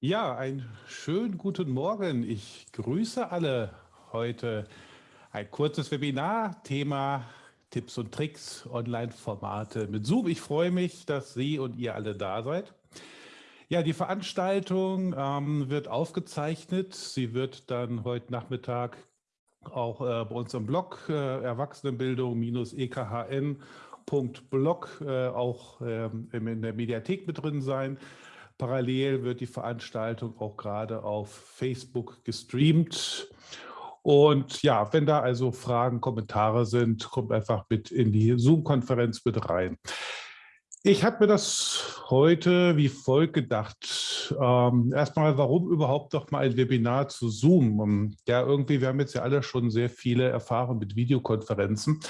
Ja, einen schönen guten Morgen. Ich grüße alle heute. Ein kurzes Webinar, Thema Tipps und Tricks, Online-Formate mit Zoom. Ich freue mich, dass Sie und ihr alle da seid. Ja, die Veranstaltung ähm, wird aufgezeichnet. Sie wird dann heute Nachmittag auch äh, bei uns im Blog äh, Erwachsenenbildung-ekhn.blog äh, auch ähm, in der Mediathek mit drin sein. Parallel wird die Veranstaltung auch gerade auf Facebook gestreamt. Und ja, wenn da also Fragen, Kommentare sind, kommt einfach mit in die Zoom-Konferenz mit rein. Ich habe mir das heute wie folgt gedacht. Ähm, erstmal, warum überhaupt noch mal ein Webinar zu Zoom? Ähm, ja, irgendwie, wir haben jetzt ja alle schon sehr viele Erfahrungen mit Videokonferenzen.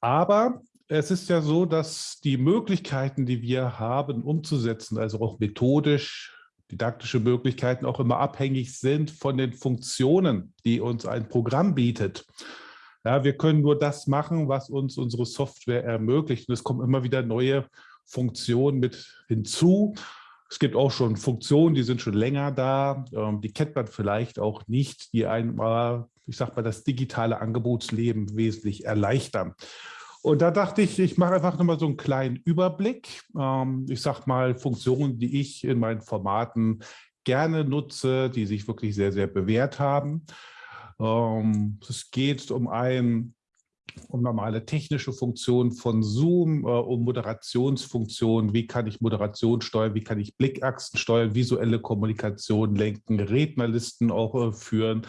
Aber es ist ja so, dass die Möglichkeiten, die wir haben, umzusetzen, also auch methodisch, didaktische Möglichkeiten auch immer abhängig sind von den Funktionen, die uns ein Programm bietet. Ja, wir können nur das machen, was uns unsere Software ermöglicht. Und es kommen immer wieder neue Funktionen mit hinzu. Es gibt auch schon Funktionen, die sind schon länger da. Ähm, die kennt man vielleicht auch nicht, die einmal, ich sag mal, das digitale Angebotsleben wesentlich erleichtern. Und da dachte ich, ich mache einfach nochmal so einen kleinen Überblick. Ähm, ich sage mal Funktionen, die ich in meinen Formaten gerne nutze, die sich wirklich sehr, sehr bewährt haben. Ähm, es geht um ein um normale technische Funktionen von Zoom, äh, um Moderationsfunktionen, wie kann ich Moderation steuern, wie kann ich Blickachsen steuern, visuelle Kommunikation lenken, Rednerlisten auch äh, führen,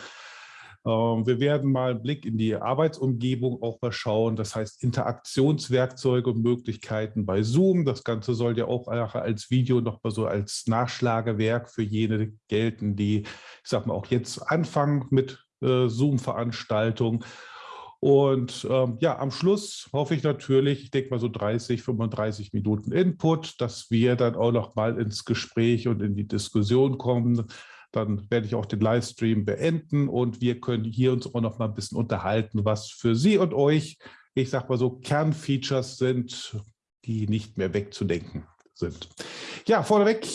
wir werden mal einen Blick in die Arbeitsumgebung auch mal schauen. Das heißt Interaktionswerkzeuge und Möglichkeiten bei Zoom. Das Ganze soll ja auch als Video noch mal so als Nachschlagewerk für jene gelten, die, ich sag mal, auch jetzt anfangen mit äh, Zoom-Veranstaltungen. Und ähm, ja, am Schluss hoffe ich natürlich, ich denke mal so 30, 35 Minuten Input, dass wir dann auch noch mal ins Gespräch und in die Diskussion kommen. Dann werde ich auch den Livestream beenden und wir können hier uns auch noch mal ein bisschen unterhalten, was für Sie und euch, ich sage mal so, Kernfeatures sind, die nicht mehr wegzudenken sind. Ja, vorneweg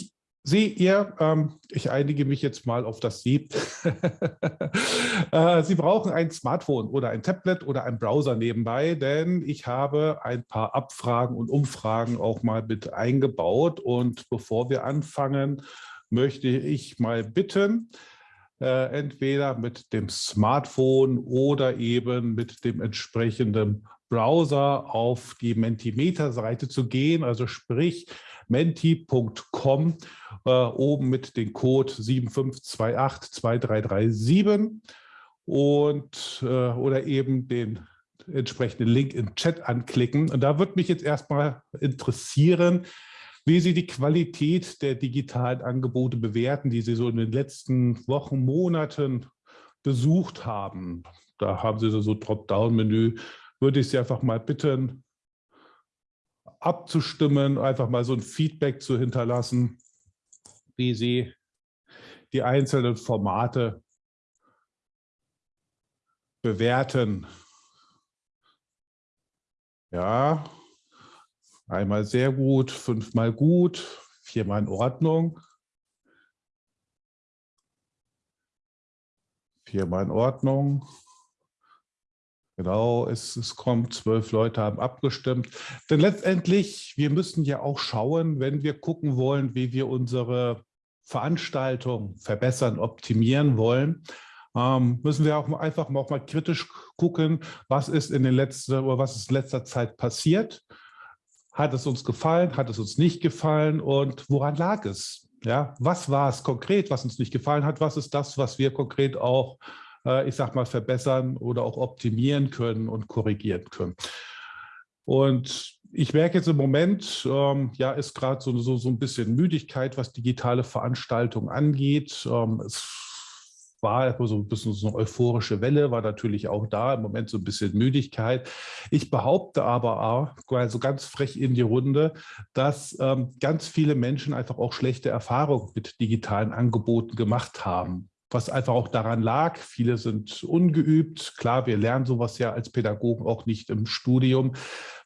seht ihr, ähm, ich einige mich jetzt mal auf das Sie. äh, Sie brauchen ein Smartphone oder ein Tablet oder ein Browser nebenbei, denn ich habe ein paar Abfragen und Umfragen auch mal mit eingebaut. Und bevor wir anfangen, möchte ich mal bitten, äh, entweder mit dem Smartphone oder eben mit dem entsprechenden Browser auf die Mentimeter-Seite zu gehen, also sprich menti.com, äh, oben mit dem Code 75282337 und äh, oder eben den entsprechenden Link im Chat anklicken. Und da würde mich jetzt erstmal interessieren, wie Sie die Qualität der digitalen Angebote bewerten, die Sie so in den letzten Wochen, Monaten besucht haben. Da haben Sie so ein Dropdown-Menü. Würde ich Sie einfach mal bitten, abzustimmen, einfach mal so ein Feedback zu hinterlassen, wie Sie die einzelnen Formate bewerten. Ja, Einmal sehr gut, fünfmal gut, viermal in Ordnung. Viermal in Ordnung. Genau, es, es kommt, zwölf Leute haben abgestimmt. Denn letztendlich, wir müssen ja auch schauen, wenn wir gucken wollen, wie wir unsere Veranstaltung verbessern, optimieren wollen, ähm, müssen wir auch einfach auch mal kritisch gucken, was ist in den letzten oder was ist in letzter Zeit passiert hat es uns gefallen? Hat es uns nicht gefallen? Und woran lag es? Ja, was war es konkret, was uns nicht gefallen hat? Was ist das, was wir konkret auch, äh, ich sag mal, verbessern oder auch optimieren können und korrigieren können? Und ich merke jetzt im Moment, ähm, ja, ist gerade so, so, so ein bisschen Müdigkeit, was digitale Veranstaltungen angeht. Ähm, es war so ein bisschen so eine euphorische Welle, war natürlich auch da, im Moment so ein bisschen Müdigkeit. Ich behaupte aber auch, also ganz frech in die Runde, dass ähm, ganz viele Menschen einfach auch schlechte Erfahrungen mit digitalen Angeboten gemacht haben was einfach auch daran lag. Viele sind ungeübt. Klar, wir lernen sowas ja als Pädagogen auch nicht im Studium.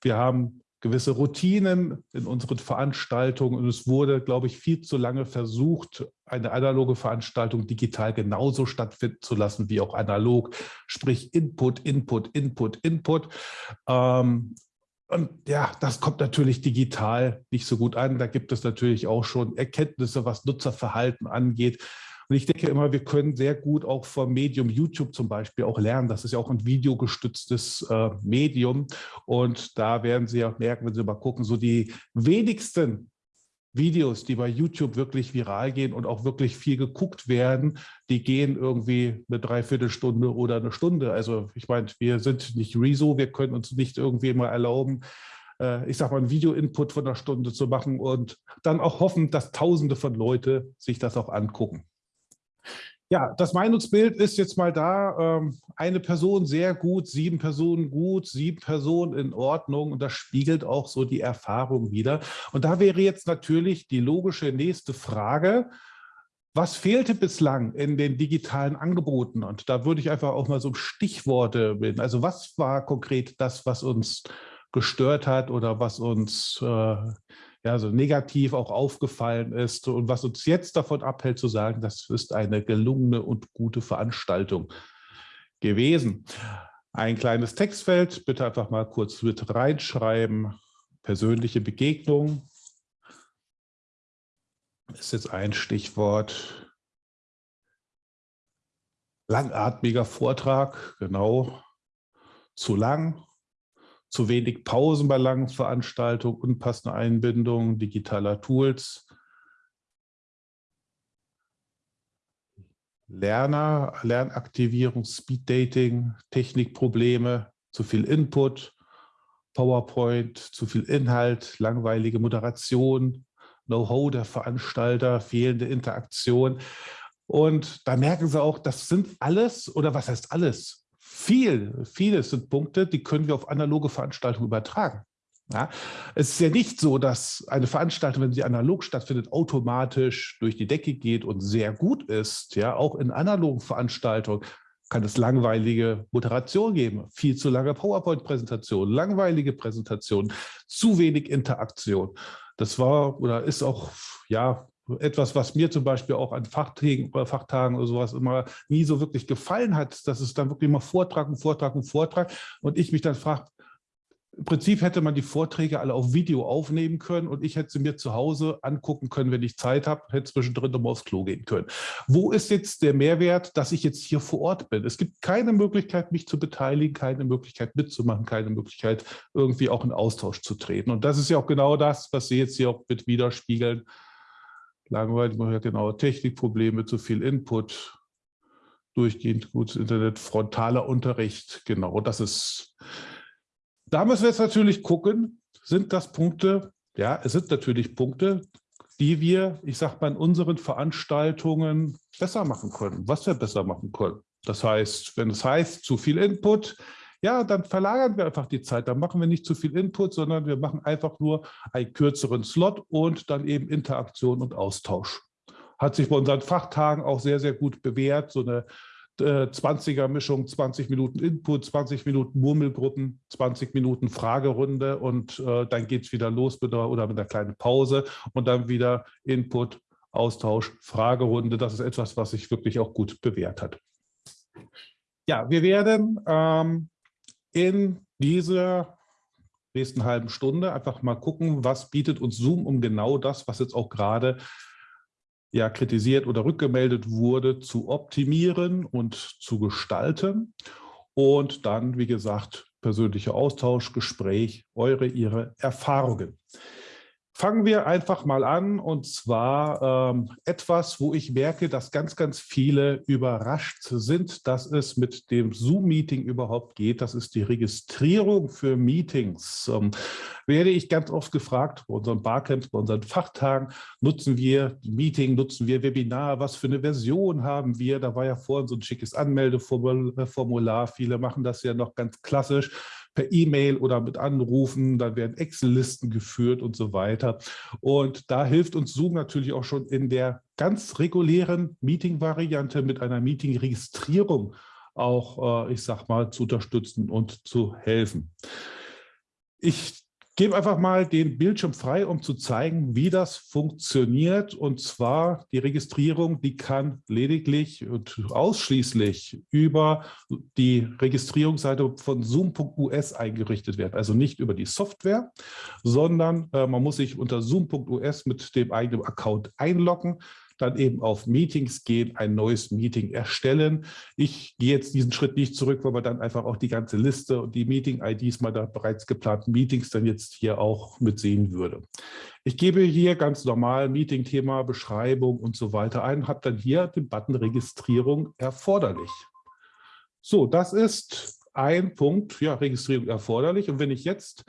Wir haben gewisse Routinen in unseren Veranstaltungen und es wurde, glaube ich, viel zu lange versucht, eine analoge Veranstaltung digital genauso stattfinden zu lassen wie auch analog, sprich Input, Input, Input, Input. Ähm, und ja, das kommt natürlich digital nicht so gut an. Da gibt es natürlich auch schon Erkenntnisse, was Nutzerverhalten angeht. Und ich denke immer, wir können sehr gut auch vom Medium YouTube zum Beispiel auch lernen. Das ist ja auch ein videogestütztes äh, Medium. Und da werden Sie auch merken, wenn Sie mal gucken, so die wenigsten Videos, die bei YouTube wirklich viral gehen und auch wirklich viel geguckt werden, die gehen irgendwie eine Dreiviertelstunde oder eine Stunde. Also ich meine, wir sind nicht Rezo, wir können uns nicht irgendwie mal erlauben, äh, ich sage mal, einen Video-Input von einer Stunde zu machen und dann auch hoffen, dass Tausende von Leute sich das auch angucken. Ja, das Meinungsbild ist jetzt mal da. Ähm, eine Person sehr gut, sieben Personen gut, sieben Personen in Ordnung. Und das spiegelt auch so die Erfahrung wieder. Und da wäre jetzt natürlich die logische nächste Frage, was fehlte bislang in den digitalen Angeboten? Und da würde ich einfach auch mal so Stichworte bilden. Also was war konkret das, was uns gestört hat oder was uns äh, ja, so negativ auch aufgefallen ist und was uns jetzt davon abhält zu sagen, das ist eine gelungene und gute Veranstaltung gewesen. Ein kleines Textfeld, bitte einfach mal kurz mit reinschreiben. Persönliche Begegnung ist jetzt ein Stichwort. Langatmiger Vortrag, genau. Zu lang, zu wenig Pausen bei langen Veranstaltungen, unpassende Einbindung digitaler Tools. Lerner, Lernaktivierung, Speeddating, Technikprobleme, zu viel Input, PowerPoint, zu viel Inhalt, langweilige Moderation, Know-how der Veranstalter, fehlende Interaktion. Und da merken Sie auch, das sind alles, oder was heißt alles? Viel, vieles sind Punkte, die können wir auf analoge Veranstaltungen übertragen. Ja, es ist ja nicht so, dass eine Veranstaltung, wenn sie analog stattfindet, automatisch durch die Decke geht und sehr gut ist. Ja, auch in analogen Veranstaltungen kann es langweilige Moderation geben, viel zu lange PowerPoint-Präsentationen, langweilige Präsentationen, zu wenig Interaktion. Das war oder ist auch ja etwas, was mir zum Beispiel auch an Fachtagen oder Fachtagen oder sowas immer nie so wirklich gefallen hat, dass es dann wirklich immer Vortrag und Vortrag und Vortrag und ich mich dann frage, im Prinzip hätte man die Vorträge alle auf Video aufnehmen können und ich hätte sie mir zu Hause angucken können, wenn ich Zeit habe, hätte zwischendrin nochmal aufs Klo gehen können. Wo ist jetzt der Mehrwert, dass ich jetzt hier vor Ort bin? Es gibt keine Möglichkeit, mich zu beteiligen, keine Möglichkeit mitzumachen, keine Möglichkeit, irgendwie auch in Austausch zu treten. Und das ist ja auch genau das, was Sie jetzt hier auch mit widerspiegeln, langweilig, man hat genau Technikprobleme, zu viel Input, durchgehend gutes Internet, frontaler Unterricht, genau, das ist, da müssen wir jetzt natürlich gucken, sind das Punkte, ja, es sind natürlich Punkte, die wir, ich sag mal, in unseren Veranstaltungen besser machen können, was wir besser machen können. Das heißt, wenn es heißt, zu viel Input, ja, dann verlagern wir einfach die Zeit. Dann machen wir nicht zu viel Input, sondern wir machen einfach nur einen kürzeren Slot und dann eben Interaktion und Austausch. Hat sich bei unseren Fachtagen auch sehr, sehr gut bewährt. So eine 20er-Mischung, äh, 20 Minuten Input, 20 Minuten Murmelgruppen, 20 Minuten Fragerunde und äh, dann geht es wieder los mit einer, oder mit einer kleinen Pause und dann wieder Input, Austausch, Fragerunde. Das ist etwas, was sich wirklich auch gut bewährt hat. Ja, wir werden ähm, in dieser nächsten halben Stunde einfach mal gucken, was bietet uns Zoom, um genau das, was jetzt auch gerade ja, kritisiert oder rückgemeldet wurde, zu optimieren und zu gestalten. Und dann, wie gesagt, persönlicher Austausch, Gespräch, eure, ihre Erfahrungen. Fangen wir einfach mal an und zwar ähm, etwas, wo ich merke, dass ganz, ganz viele überrascht sind, dass es mit dem Zoom-Meeting überhaupt geht. Das ist die Registrierung für Meetings. Ähm, werde ich ganz oft gefragt, bei unseren Barcamps, bei unseren Fachtagen, nutzen wir Meeting, nutzen wir Webinar, was für eine Version haben wir? Da war ja vorhin so ein schickes Anmeldeformular. Viele machen das ja noch ganz klassisch per E-Mail oder mit Anrufen, dann werden Excel-Listen geführt und so weiter. Und da hilft uns Zoom natürlich auch schon in der ganz regulären Meeting-Variante mit einer Meeting-Registrierung auch, äh, ich sag mal, zu unterstützen und zu helfen. Ich gebe einfach mal den Bildschirm frei, um zu zeigen, wie das funktioniert. Und zwar die Registrierung, die kann lediglich und ausschließlich über die Registrierungsseite von Zoom.us eingerichtet werden. Also nicht über die Software, sondern äh, man muss sich unter Zoom.us mit dem eigenen Account einloggen dann eben auf Meetings gehen, ein neues Meeting erstellen. Ich gehe jetzt diesen Schritt nicht zurück, weil man dann einfach auch die ganze Liste und die Meeting-IDs meiner bereits geplanten Meetings dann jetzt hier auch mitsehen würde. Ich gebe hier ganz normal Meeting-Thema, Beschreibung und so weiter ein, habe dann hier den Button Registrierung erforderlich. So, das ist ein Punkt, ja, Registrierung erforderlich. Und wenn ich jetzt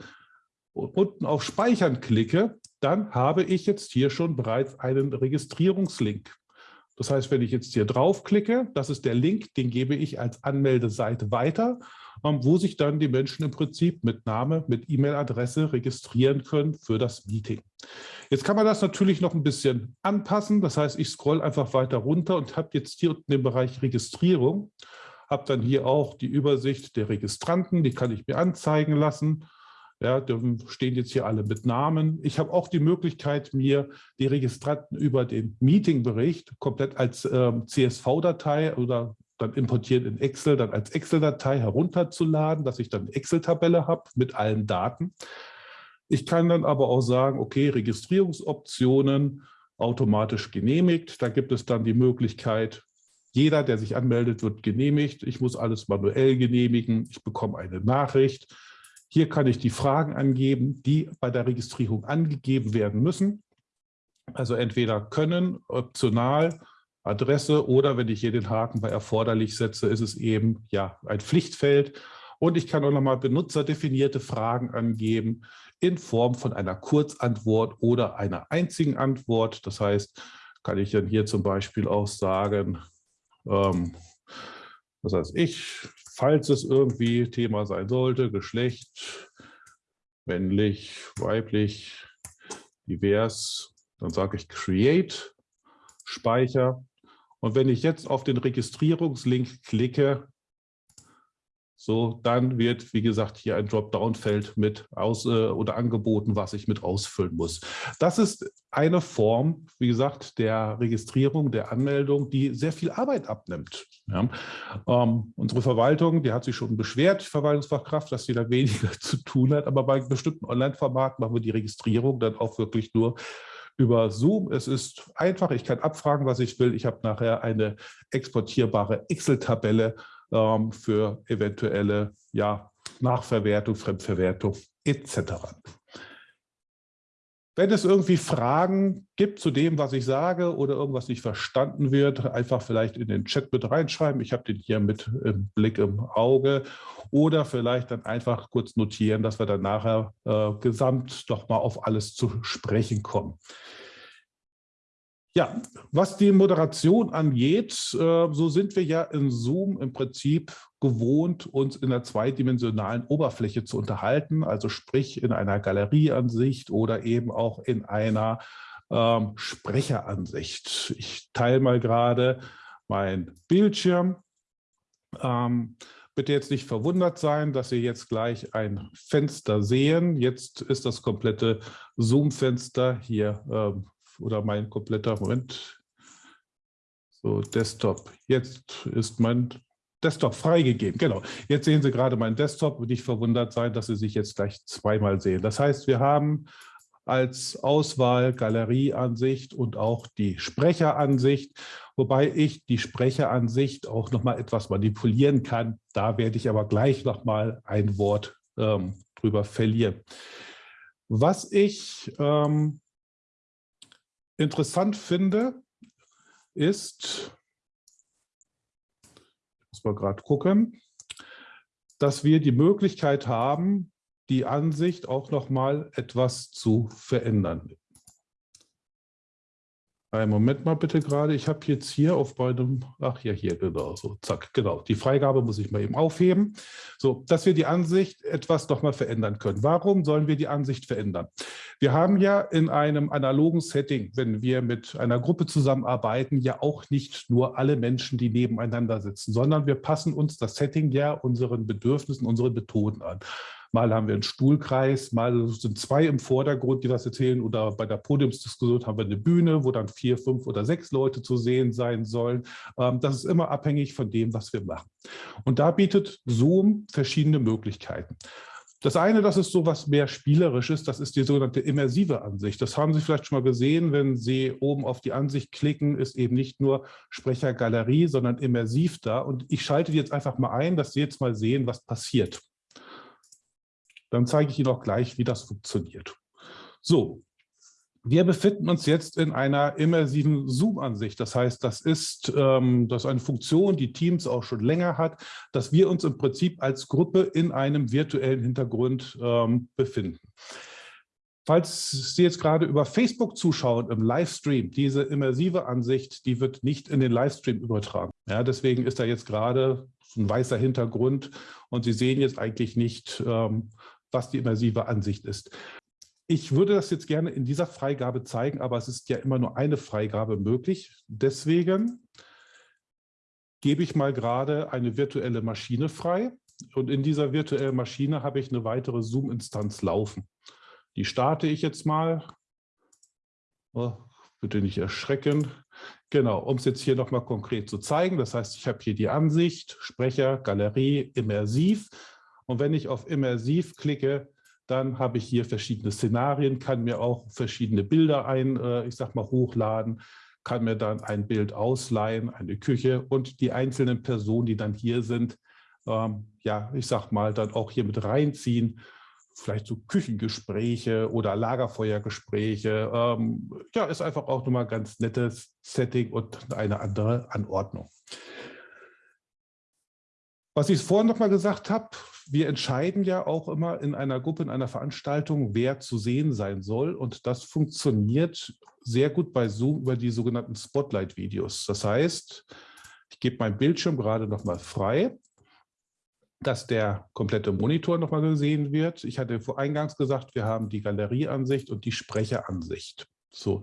unten auf Speichern klicke, dann habe ich jetzt hier schon bereits einen Registrierungslink. Das heißt, wenn ich jetzt hier draufklicke, das ist der Link, den gebe ich als Anmeldeseite weiter, ähm, wo sich dann die Menschen im Prinzip mit Name, mit E-Mail-Adresse registrieren können für das Meeting. Jetzt kann man das natürlich noch ein bisschen anpassen. Das heißt, ich scroll einfach weiter runter und habe jetzt hier unten den Bereich Registrierung, habe dann hier auch die Übersicht der Registranten, die kann ich mir anzeigen lassen ja, da stehen jetzt hier alle mit Namen. Ich habe auch die Möglichkeit, mir die Registranten über den Meetingbericht komplett als ähm, CSV-Datei oder dann importiert in Excel, dann als Excel-Datei herunterzuladen, dass ich dann Excel-Tabelle habe mit allen Daten. Ich kann dann aber auch sagen, okay, Registrierungsoptionen automatisch genehmigt. Da gibt es dann die Möglichkeit, jeder, der sich anmeldet, wird genehmigt. Ich muss alles manuell genehmigen. Ich bekomme eine Nachricht. Hier kann ich die Fragen angeben, die bei der Registrierung angegeben werden müssen. Also entweder können, optional, Adresse oder wenn ich hier den Haken bei erforderlich setze, ist es eben ja ein Pflichtfeld. Und ich kann auch nochmal benutzerdefinierte Fragen angeben in Form von einer Kurzantwort oder einer einzigen Antwort. Das heißt, kann ich dann hier zum Beispiel auch sagen, ähm, was heißt ich, falls es irgendwie Thema sein sollte, Geschlecht, männlich, weiblich, divers, dann sage ich Create, Speicher. Und wenn ich jetzt auf den Registrierungslink klicke, so, dann wird, wie gesagt, hier ein Dropdown-Feld mit aus äh, oder angeboten, was ich mit ausfüllen muss. Das ist eine Form, wie gesagt, der Registrierung, der Anmeldung, die sehr viel Arbeit abnimmt. Ja. Ähm, unsere Verwaltung, die hat sich schon beschwert, die Verwaltungsfachkraft, dass sie da weniger zu tun hat. Aber bei bestimmten Online-Formaten machen wir die Registrierung dann auch wirklich nur über Zoom. Es ist einfach, ich kann abfragen, was ich will. Ich habe nachher eine exportierbare Excel-Tabelle ähm, für eventuelle ja, Nachverwertung, Fremdverwertung etc. Wenn es irgendwie Fragen gibt zu dem, was ich sage oder irgendwas nicht verstanden wird, einfach vielleicht in den Chat mit reinschreiben. Ich habe den hier mit Blick im Auge. Oder vielleicht dann einfach kurz notieren, dass wir dann nachher äh, gesamt doch mal auf alles zu sprechen kommen. Ja, was die Moderation angeht, äh, so sind wir ja in Zoom im Prinzip gewohnt, uns in einer zweidimensionalen Oberfläche zu unterhalten, also sprich in einer Galerieansicht oder eben auch in einer ähm, Sprecheransicht. Ich teile mal gerade mein Bildschirm. Ähm, bitte jetzt nicht verwundert sein, dass Sie jetzt gleich ein Fenster sehen. Jetzt ist das komplette Zoom-Fenster hier ähm, oder mein kompletter, Moment, so Desktop. Jetzt ist mein Desktop freigegeben. Genau. Jetzt sehen Sie gerade meinen Desktop und nicht verwundert sein, dass Sie sich jetzt gleich zweimal sehen. Das heißt, wir haben als Auswahl Galerieansicht und auch die Sprecheransicht, wobei ich die Sprecheransicht auch noch mal etwas manipulieren kann. Da werde ich aber gleich noch mal ein Wort ähm, drüber verlieren. Was ich ähm, interessant finde, ist, ich muss mal gerade gucken, dass wir die Möglichkeit haben, die Ansicht auch noch mal etwas zu verändern. Einen Moment mal bitte gerade. Ich habe jetzt hier auf meinem, ach ja, hier, genau, so, zack, genau. Die Freigabe muss ich mal eben aufheben. So, dass wir die Ansicht etwas noch mal verändern können. Warum sollen wir die Ansicht verändern? Wir haben ja in einem analogen Setting, wenn wir mit einer Gruppe zusammenarbeiten, ja auch nicht nur alle Menschen, die nebeneinander sitzen, sondern wir passen uns das Setting ja unseren Bedürfnissen, unseren Methoden an. Mal haben wir einen Stuhlkreis, mal sind zwei im Vordergrund, die was erzählen. Oder bei der Podiumsdiskussion haben wir eine Bühne, wo dann vier, fünf oder sechs Leute zu sehen sein sollen. Ähm, das ist immer abhängig von dem, was wir machen. Und da bietet Zoom verschiedene Möglichkeiten. Das eine, das ist so was mehr Spielerisches, das ist die sogenannte immersive Ansicht. Das haben Sie vielleicht schon mal gesehen, wenn Sie oben auf die Ansicht klicken, ist eben nicht nur Sprechergalerie, sondern immersiv da. Und ich schalte die jetzt einfach mal ein, dass Sie jetzt mal sehen, was passiert. Dann zeige ich Ihnen auch gleich, wie das funktioniert. So, wir befinden uns jetzt in einer immersiven Zoom-Ansicht. Das heißt, das ist, ähm, das ist eine Funktion, die Teams auch schon länger hat, dass wir uns im Prinzip als Gruppe in einem virtuellen Hintergrund ähm, befinden. Falls Sie jetzt gerade über Facebook zuschauen im Livestream, diese immersive Ansicht, die wird nicht in den Livestream übertragen. Ja, deswegen ist da jetzt gerade ein weißer Hintergrund und Sie sehen jetzt eigentlich nicht, ähm, was die immersive Ansicht ist. Ich würde das jetzt gerne in dieser Freigabe zeigen, aber es ist ja immer nur eine Freigabe möglich. Deswegen gebe ich mal gerade eine virtuelle Maschine frei. Und in dieser virtuellen Maschine habe ich eine weitere Zoom-Instanz laufen. Die starte ich jetzt mal. Oh, bitte nicht erschrecken. Genau, um es jetzt hier nochmal konkret zu zeigen. Das heißt, ich habe hier die Ansicht, Sprecher, Galerie, Immersiv. Und wenn ich auf Immersiv klicke, dann habe ich hier verschiedene Szenarien, kann mir auch verschiedene Bilder ein, äh, ich sag mal, hochladen, kann mir dann ein Bild ausleihen, eine Küche und die einzelnen Personen, die dann hier sind, ähm, ja, ich sag mal, dann auch hier mit reinziehen. Vielleicht so Küchengespräche oder Lagerfeuergespräche. Ähm, ja, ist einfach auch nochmal ganz nettes Setting und eine andere Anordnung. Was ich vorhin noch mal gesagt habe, wir entscheiden ja auch immer in einer Gruppe, in einer Veranstaltung, wer zu sehen sein soll. Und das funktioniert sehr gut bei Zoom über die sogenannten Spotlight-Videos. Das heißt, ich gebe meinen Bildschirm gerade noch mal frei, dass der komplette Monitor noch mal gesehen wird. Ich hatte vor eingangs gesagt, wir haben die Galerieansicht und die Sprecheransicht. So,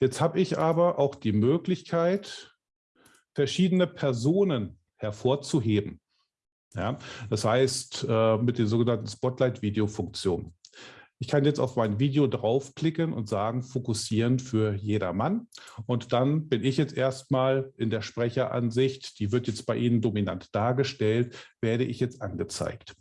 jetzt habe ich aber auch die Möglichkeit, verschiedene Personen hervorzuheben. Ja, das heißt, äh, mit der sogenannten Spotlight-Video-Funktion. Ich kann jetzt auf mein Video draufklicken und sagen, fokussieren für jedermann. Und dann bin ich jetzt erstmal in der Sprecheransicht, die wird jetzt bei Ihnen dominant dargestellt, werde ich jetzt angezeigt.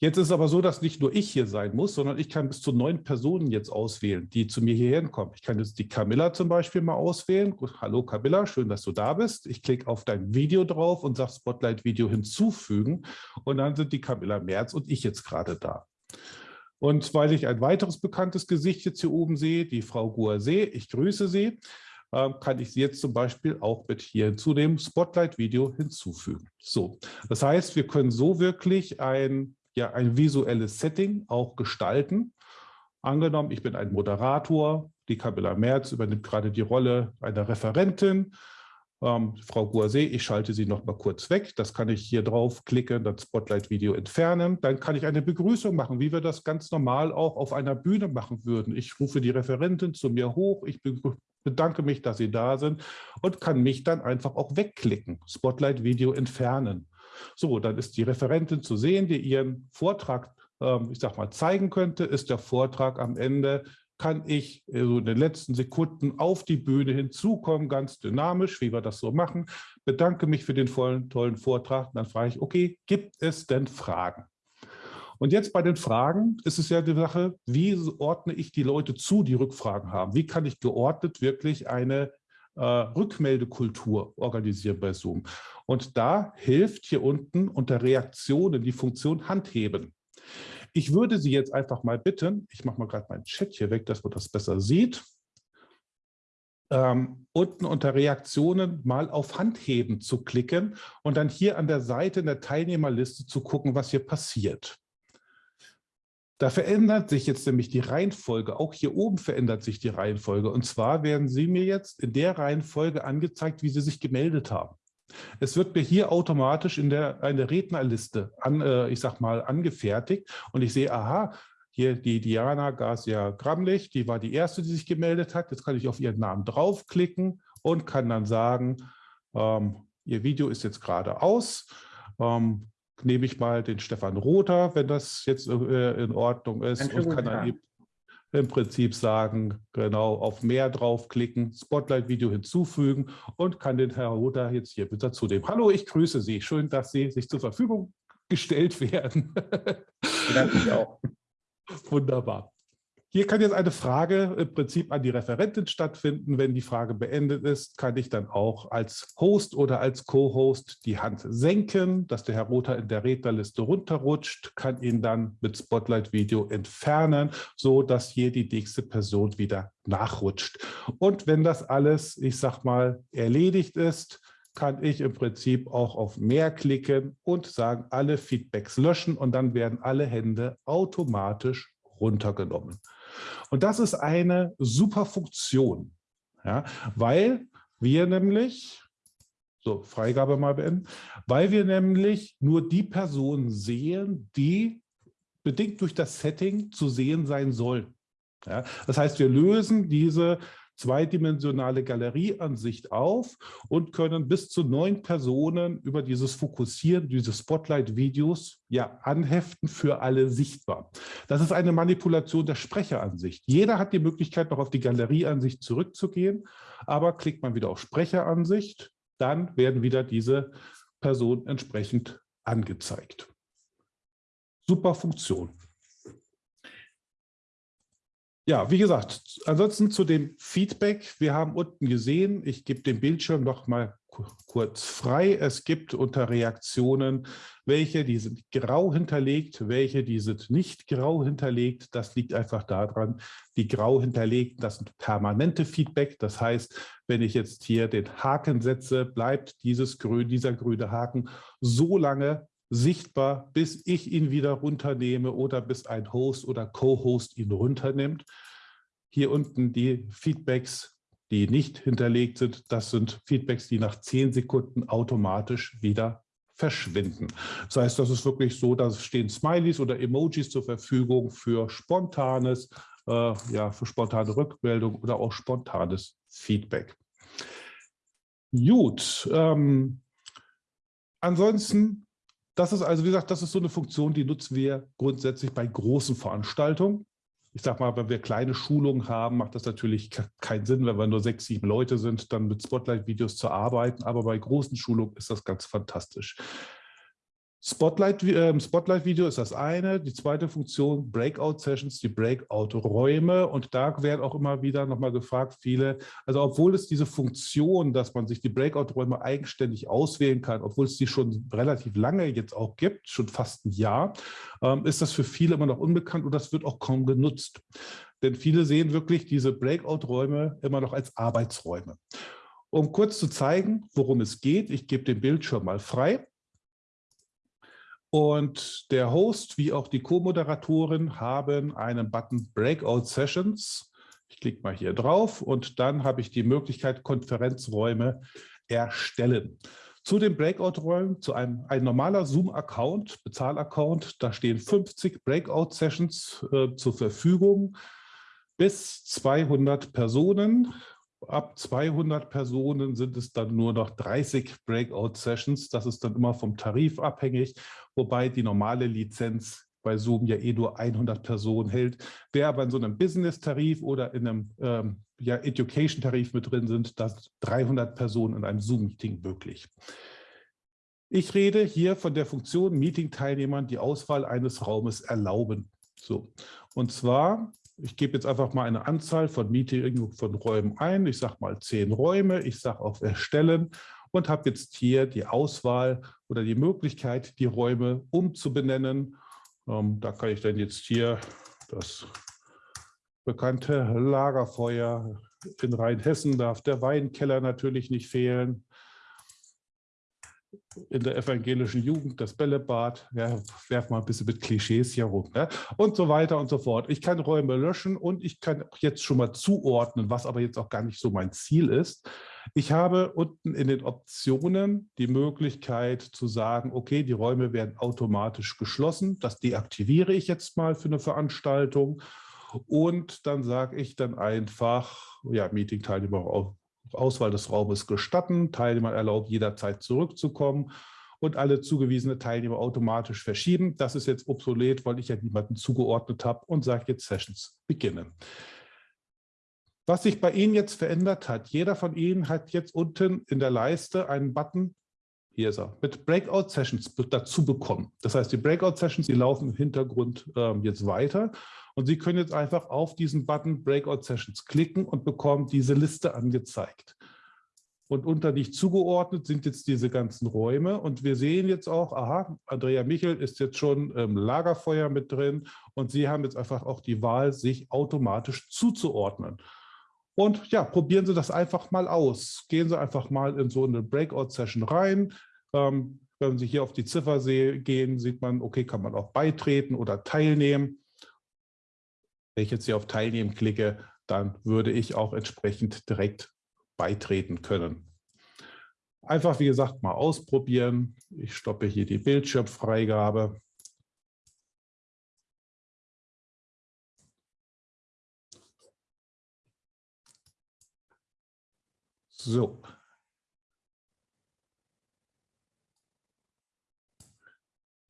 Jetzt ist es aber so, dass nicht nur ich hier sein muss, sondern ich kann bis zu neun Personen jetzt auswählen, die zu mir hierher kommen. Ich kann jetzt die Camilla zum Beispiel mal auswählen. Hallo Camilla, schön, dass du da bist. Ich klicke auf dein Video drauf und sage Spotlight-Video hinzufügen. Und dann sind die Camilla Merz und ich jetzt gerade da. Und weil ich ein weiteres bekanntes Gesicht jetzt hier oben sehe, die Frau Guarsee, ich grüße sie, ähm, kann ich sie jetzt zum Beispiel auch mit hier zu dem Spotlight-Video hinzufügen. So, das heißt, wir können so wirklich ein ja ein visuelles Setting auch gestalten. Angenommen, ich bin ein Moderator, die Camilla Merz übernimmt gerade die Rolle einer Referentin. Ähm, Frau Guarsee, ich schalte Sie noch mal kurz weg. Das kann ich hier drauf klicken, das Spotlight-Video entfernen. Dann kann ich eine Begrüßung machen, wie wir das ganz normal auch auf einer Bühne machen würden. Ich rufe die Referentin zu mir hoch, ich bedanke mich, dass Sie da sind und kann mich dann einfach auch wegklicken, Spotlight-Video entfernen. So, dann ist die Referentin zu sehen, die ihren Vortrag, ähm, ich sag mal, zeigen könnte. Ist der Vortrag am Ende, kann ich so in den letzten Sekunden auf die Bühne hinzukommen, ganz dynamisch, wie wir das so machen. Bedanke mich für den vollen, tollen Vortrag. Dann frage ich, okay, gibt es denn Fragen? Und jetzt bei den Fragen ist es ja die Sache, wie ordne ich die Leute zu, die Rückfragen haben? Wie kann ich geordnet wirklich eine äh, Rückmeldekultur organisieren bei Zoom. Und da hilft hier unten unter Reaktionen die Funktion Handheben. Ich würde Sie jetzt einfach mal bitten, ich mache mal gerade meinen Chat hier weg, dass man das besser sieht, ähm, unten unter Reaktionen mal auf Handheben zu klicken und dann hier an der Seite in der Teilnehmerliste zu gucken, was hier passiert. Da verändert sich jetzt nämlich die Reihenfolge. Auch hier oben verändert sich die Reihenfolge. Und zwar werden Sie mir jetzt in der Reihenfolge angezeigt, wie Sie sich gemeldet haben. Es wird mir hier automatisch in der eine Rednerliste an, äh, ich sag mal, angefertigt und ich sehe, aha, hier die Diana Garcia Gramlich, die war die erste, die sich gemeldet hat. Jetzt kann ich auf ihren Namen draufklicken und kann dann sagen, ähm, ihr Video ist jetzt gerade aus. Ähm, nehme ich mal den Stefan Rother, wenn das jetzt äh, in Ordnung ist und kann dann eben im Prinzip sagen, genau auf mehr draufklicken, Spotlight-Video hinzufügen und kann den Herr Rother jetzt hier bitte zunehmen. Hallo, ich grüße Sie. Schön, dass Sie sich zur Verfügung gestellt werden. Danke auch. Wunderbar. Hier kann jetzt eine Frage im Prinzip an die Referentin stattfinden. Wenn die Frage beendet ist, kann ich dann auch als Host oder als Co-Host die Hand senken, dass der Herr Rother in der Rednerliste runterrutscht, kann ihn dann mit Spotlight-Video entfernen, so dass hier die nächste Person wieder nachrutscht. Und wenn das alles, ich sag mal, erledigt ist, kann ich im Prinzip auch auf mehr klicken und sagen, alle Feedbacks löschen und dann werden alle Hände automatisch runtergenommen. Und das ist eine super Funktion, ja, weil wir nämlich, so Freigabe mal beenden, weil wir nämlich nur die Personen sehen, die bedingt durch das Setting zu sehen sein sollen. Ja, das heißt, wir lösen diese zweidimensionale Galerieansicht auf und können bis zu neun Personen über dieses Fokussieren, diese Spotlight-Videos ja anheften für alle sichtbar. Das ist eine Manipulation der Sprecheransicht. Jeder hat die Möglichkeit, noch auf die Galerieansicht zurückzugehen, aber klickt man wieder auf Sprecheransicht, dann werden wieder diese Personen entsprechend angezeigt. Super Funktion. Ja, wie gesagt, ansonsten zu dem Feedback. Wir haben unten gesehen, ich gebe den Bildschirm noch mal kurz frei. Es gibt unter Reaktionen welche, die sind grau hinterlegt, welche, die sind nicht grau hinterlegt. Das liegt einfach daran, die grau hinterlegten, das sind permanente Feedback. Das heißt, wenn ich jetzt hier den Haken setze, bleibt dieses grün, dieser grüne Haken so lange sichtbar, bis ich ihn wieder runternehme oder bis ein Host oder Co-Host ihn runternimmt. Hier unten die Feedbacks, die nicht hinterlegt sind, das sind Feedbacks, die nach zehn Sekunden automatisch wieder verschwinden. Das heißt, das ist wirklich so, dass stehen Smileys oder Emojis zur Verfügung für spontanes, äh, ja, für spontane Rückmeldung oder auch spontanes Feedback. Gut, ähm, ansonsten das ist also, wie gesagt, das ist so eine Funktion, die nutzen wir grundsätzlich bei großen Veranstaltungen. Ich sage mal, wenn wir kleine Schulungen haben, macht das natürlich keinen Sinn, wenn wir nur sechs, sieben Leute sind, dann mit Spotlight-Videos zu arbeiten. Aber bei großen Schulungen ist das ganz fantastisch. Spotlight, äh, Spotlight ist das eine. Die zweite Funktion, Breakout Sessions, die Breakout-Räume. Und da werden auch immer wieder nochmal gefragt, viele, also obwohl es diese Funktion, dass man sich die Breakout-Räume eigenständig auswählen kann, obwohl es die schon relativ lange jetzt auch gibt, schon fast ein Jahr, ähm, ist das für viele immer noch unbekannt und das wird auch kaum genutzt. Denn viele sehen wirklich diese Breakout-Räume immer noch als Arbeitsräume. Um kurz zu zeigen, worum es geht, ich gebe den Bildschirm mal frei. Und der Host wie auch die Co-Moderatorin haben einen Button Breakout Sessions. Ich klicke mal hier drauf und dann habe ich die Möglichkeit, Konferenzräume erstellen. Zu den Breakout-Räumen, zu einem ein normaler Zoom-Account, Bezahl-Account, da stehen 50 Breakout-Sessions äh, zur Verfügung, bis 200 Personen ab 200 Personen sind es dann nur noch 30 Breakout-Sessions. Das ist dann immer vom Tarif abhängig, wobei die normale Lizenz bei Zoom ja eh nur 100 Personen hält. Wer aber in so einem Business-Tarif oder in einem ähm, ja, Education-Tarif mit drin sind, das 300 Personen in einem Zoom-Meeting möglich. Ich rede hier von der Funktion Meeting-Teilnehmern die Auswahl eines Raumes erlauben. So. Und zwar ich gebe jetzt einfach mal eine Anzahl von Meeting von Räumen ein. Ich sage mal zehn Räume. Ich sage auf Erstellen und habe jetzt hier die Auswahl oder die Möglichkeit, die Räume umzubenennen. Ähm, da kann ich dann jetzt hier das bekannte Lagerfeuer in Rheinhessen darf der Weinkeller natürlich nicht fehlen in der evangelischen Jugend das Bällebad, ja, werf mal ein bisschen mit Klischees hier rum ja, und so weiter und so fort. Ich kann Räume löschen und ich kann jetzt schon mal zuordnen, was aber jetzt auch gar nicht so mein Ziel ist. Ich habe unten in den Optionen die Möglichkeit zu sagen, okay, die Räume werden automatisch geschlossen. Das deaktiviere ich jetzt mal für eine Veranstaltung. Und dann sage ich dann einfach, ja, Meeting-Teilnehmer Auswahl des Raumes gestatten. Teilnehmer erlaubt jederzeit zurückzukommen. und alle zugewiesene Teilnehmer automatisch verschieben. Das ist jetzt obsolet, weil ich ja niemanden zugeordnet habe und sage jetzt Sessions beginnen. Was sich bei Ihnen jetzt verändert hat, jeder von Ihnen hat jetzt unten in der Leiste einen Button, hier ist er, mit Breakout Sessions dazu bekommen. Das heißt, die Breakout Sessions, die laufen im Hintergrund ähm, jetzt weiter und Sie können jetzt einfach auf diesen Button Breakout Sessions klicken und bekommen diese Liste angezeigt. Und unter nicht zugeordnet sind jetzt diese ganzen Räume. Und wir sehen jetzt auch, aha, Andrea Michel ist jetzt schon im Lagerfeuer mit drin. Und Sie haben jetzt einfach auch die Wahl, sich automatisch zuzuordnen. Und ja, probieren Sie das einfach mal aus. Gehen Sie einfach mal in so eine Breakout-Session rein. Ähm, wenn Sie hier auf die Ziffer gehen, sieht man, okay, kann man auch beitreten oder teilnehmen. Wenn ich jetzt hier auf Teilnehmen klicke, dann würde ich auch entsprechend direkt beitreten können. Einfach, wie gesagt, mal ausprobieren. Ich stoppe hier die Bildschirmfreigabe. So,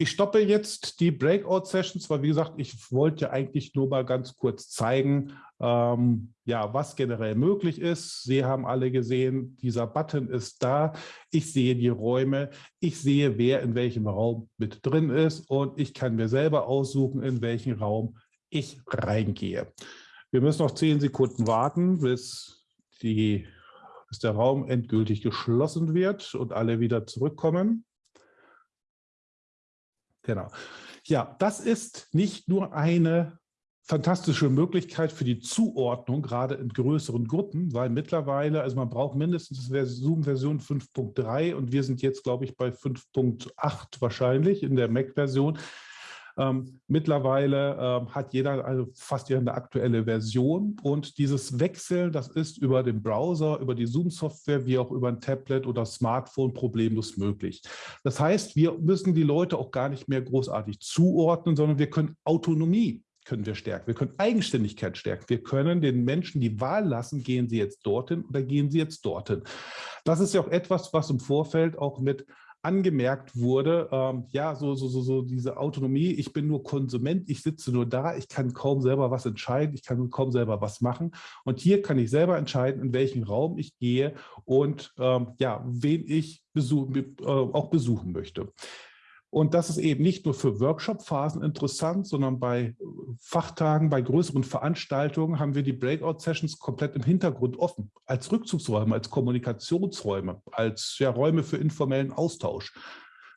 Ich stoppe jetzt die Breakout-Sessions, weil wie gesagt, ich wollte eigentlich nur mal ganz kurz zeigen, ähm, ja, was generell möglich ist. Sie haben alle gesehen, dieser Button ist da. Ich sehe die Räume. Ich sehe, wer in welchem Raum mit drin ist und ich kann mir selber aussuchen, in welchen Raum ich reingehe. Wir müssen noch zehn Sekunden warten, bis, die, bis der Raum endgültig geschlossen wird und alle wieder zurückkommen. Genau. Ja, das ist nicht nur eine fantastische Möglichkeit für die Zuordnung, gerade in größeren Gruppen, weil mittlerweile, also man braucht mindestens Zoom-Version 5.3 und wir sind jetzt, glaube ich, bei 5.8 wahrscheinlich in der Mac-Version. Ähm, mittlerweile ähm, hat jeder also fast jeder eine aktuelle Version und dieses Wechseln, das ist über den Browser, über die Zoom-Software, wie auch über ein Tablet oder Smartphone problemlos möglich. Das heißt, wir müssen die Leute auch gar nicht mehr großartig zuordnen, sondern wir können Autonomie können wir stärken. Wir können Eigenständigkeit stärken. Wir können den Menschen die Wahl lassen, gehen sie jetzt dorthin oder gehen sie jetzt dorthin. Das ist ja auch etwas, was im Vorfeld auch mit angemerkt wurde, ähm, ja, so, so, so, so diese Autonomie, ich bin nur Konsument, ich sitze nur da, ich kann kaum selber was entscheiden, ich kann kaum selber was machen. Und hier kann ich selber entscheiden, in welchen Raum ich gehe und ähm, ja, wen ich besuch, äh, auch besuchen möchte. Und das ist eben nicht nur für Workshop-Phasen interessant, sondern bei Fachtagen, bei größeren Veranstaltungen haben wir die Breakout-Sessions komplett im Hintergrund offen, als Rückzugsräume, als Kommunikationsräume, als ja, Räume für informellen Austausch.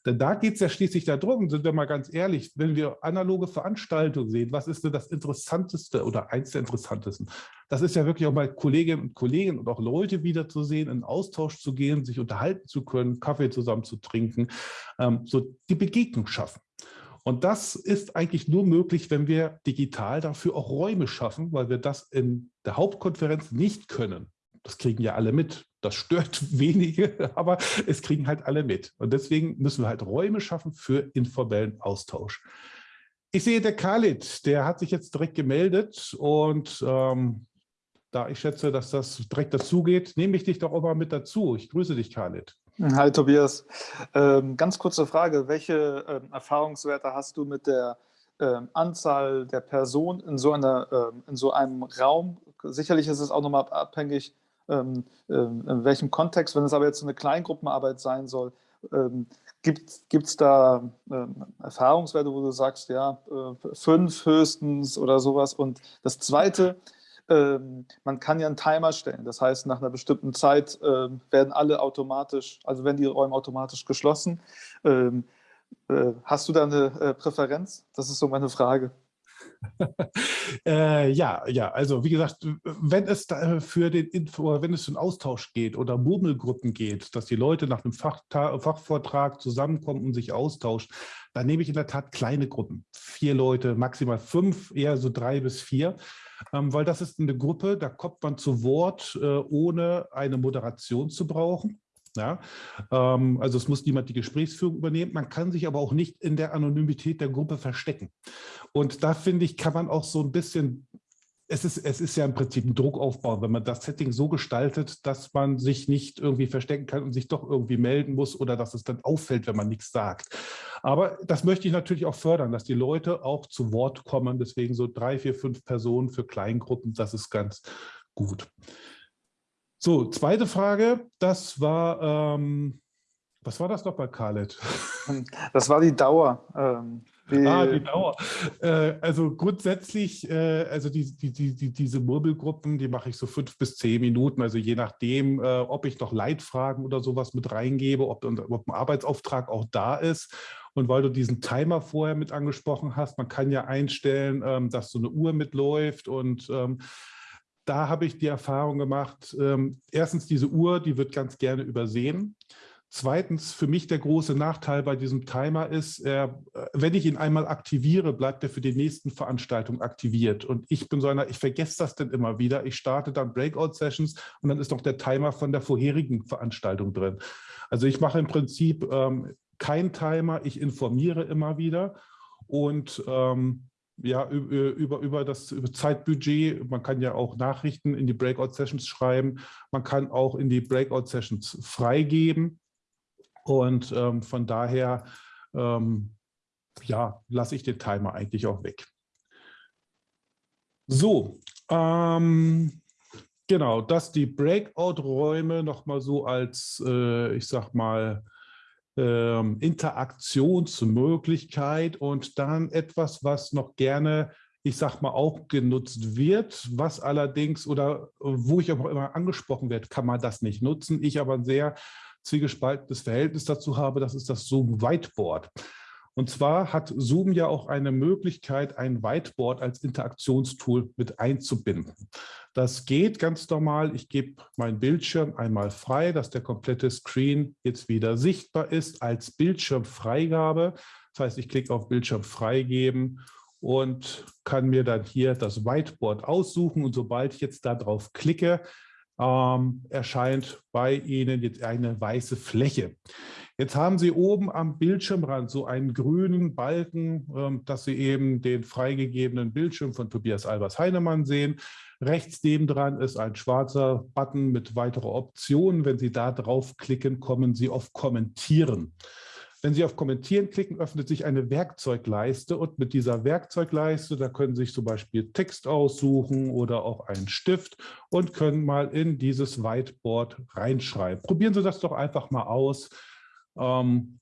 Denn da geht es ja schließlich darum, sind wir mal ganz ehrlich, wenn wir analoge Veranstaltungen sehen, was ist denn das Interessanteste oder eins der Interessantesten? Das ist ja wirklich auch mal Kolleginnen und Kollegen und auch Leute wiederzusehen, in Austausch zu gehen, sich unterhalten zu können, Kaffee zusammen zu trinken, ähm, so die Begegnung schaffen. Und das ist eigentlich nur möglich, wenn wir digital dafür auch Räume schaffen, weil wir das in der Hauptkonferenz nicht können. Das kriegen ja alle mit. Das stört wenige, aber es kriegen halt alle mit. Und deswegen müssen wir halt Räume schaffen für informellen Austausch. Ich sehe, der Khalid, der hat sich jetzt direkt gemeldet und ähm, da ich schätze, dass das direkt dazu geht, nehme ich dich doch auch mal mit dazu. Ich grüße dich, Khalid. Hi, Tobias. Ähm, ganz kurze Frage. Welche ähm, Erfahrungswerte hast du mit der ähm, Anzahl der Personen in so, einer, ähm, in so einem Raum? Sicherlich ist es auch nochmal abhängig in welchem Kontext, wenn es aber jetzt eine Kleingruppenarbeit sein soll, ähm, gibt es da ähm, Erfahrungswerte, wo du sagst, ja, äh, fünf höchstens oder sowas. Und das Zweite, ähm, man kann ja einen Timer stellen. Das heißt, nach einer bestimmten Zeit äh, werden alle automatisch, also werden die Räume automatisch geschlossen. Ähm, äh, hast du da eine äh, Präferenz? Das ist so meine Frage. äh, ja, ja, also wie gesagt, wenn es für den Info, wenn es einen Austausch geht oder Murmelgruppen geht, dass die Leute nach einem Fachvortrag zusammenkommen und sich austauschen, dann nehme ich in der Tat kleine Gruppen. Vier Leute, maximal fünf, eher so drei bis vier. Ähm, weil das ist eine Gruppe, da kommt man zu Wort, äh, ohne eine Moderation zu brauchen. Ja, ähm, also es muss niemand die Gesprächsführung übernehmen. Man kann sich aber auch nicht in der Anonymität der Gruppe verstecken. Und da finde ich, kann man auch so ein bisschen es ist, es ist ja im Prinzip ein Druckaufbau, wenn man das Setting so gestaltet, dass man sich nicht irgendwie verstecken kann und sich doch irgendwie melden muss oder dass es dann auffällt, wenn man nichts sagt. Aber das möchte ich natürlich auch fördern, dass die Leute auch zu Wort kommen. Deswegen so drei, vier, fünf Personen für Kleingruppen, das ist ganz gut. So, zweite Frage, das war, ähm, was war das noch bei Khaled? Das war die Dauer. Ähm, die ah, die Dauer. Äh, also grundsätzlich, äh, also die, die, die, diese Murmelgruppen, die mache ich so fünf bis zehn Minuten, also je nachdem, äh, ob ich noch Leitfragen oder sowas mit reingebe, ob, ob ein Arbeitsauftrag auch da ist. Und weil du diesen Timer vorher mit angesprochen hast, man kann ja einstellen, ähm, dass so eine Uhr mitläuft und ähm, da habe ich die Erfahrung gemacht, ähm, erstens diese Uhr, die wird ganz gerne übersehen. Zweitens, für mich der große Nachteil bei diesem Timer ist, äh, wenn ich ihn einmal aktiviere, bleibt er für die nächsten Veranstaltungen aktiviert. Und ich bin so einer, ich vergesse das dann immer wieder. Ich starte dann Breakout-Sessions und dann ist noch der Timer von der vorherigen Veranstaltung drin. Also ich mache im Prinzip ähm, kein Timer, ich informiere immer wieder und ähm, ja, über, über das Zeitbudget, man kann ja auch Nachrichten in die Breakout-Sessions schreiben, man kann auch in die Breakout-Sessions freigeben. Und ähm, von daher ähm, ja, lasse ich den Timer eigentlich auch weg. So, ähm, genau, dass die Breakout-Räume nochmal so als, äh, ich sag mal, ähm, Interaktionsmöglichkeit und dann etwas, was noch gerne, ich sag mal, auch genutzt wird, was allerdings oder wo ich auch immer angesprochen werde, kann man das nicht nutzen. Ich aber ein sehr zwiegespaltenes Verhältnis dazu habe, das ist das Zoom Whiteboard. Und zwar hat Zoom ja auch eine Möglichkeit, ein Whiteboard als Interaktionstool mit einzubinden. Das geht ganz normal. Ich gebe meinen Bildschirm einmal frei, dass der komplette Screen jetzt wieder sichtbar ist als Bildschirmfreigabe. Das heißt, ich klicke auf Bildschirm freigeben und kann mir dann hier das Whiteboard aussuchen. Und sobald ich jetzt darauf klicke, ähm, erscheint bei Ihnen jetzt eine weiße Fläche. Jetzt haben Sie oben am Bildschirmrand so einen grünen Balken, ähm, dass Sie eben den freigegebenen Bildschirm von Tobias Albers Heinemann sehen. Rechts nebendran ist ein schwarzer Button mit weiteren Optionen. Wenn Sie da draufklicken, kommen Sie auf Kommentieren. Wenn Sie auf Kommentieren klicken, öffnet sich eine Werkzeugleiste und mit dieser Werkzeugleiste, da können Sie sich zum Beispiel Text aussuchen oder auch einen Stift und können mal in dieses Whiteboard reinschreiben. Probieren Sie das doch einfach mal aus, ähm,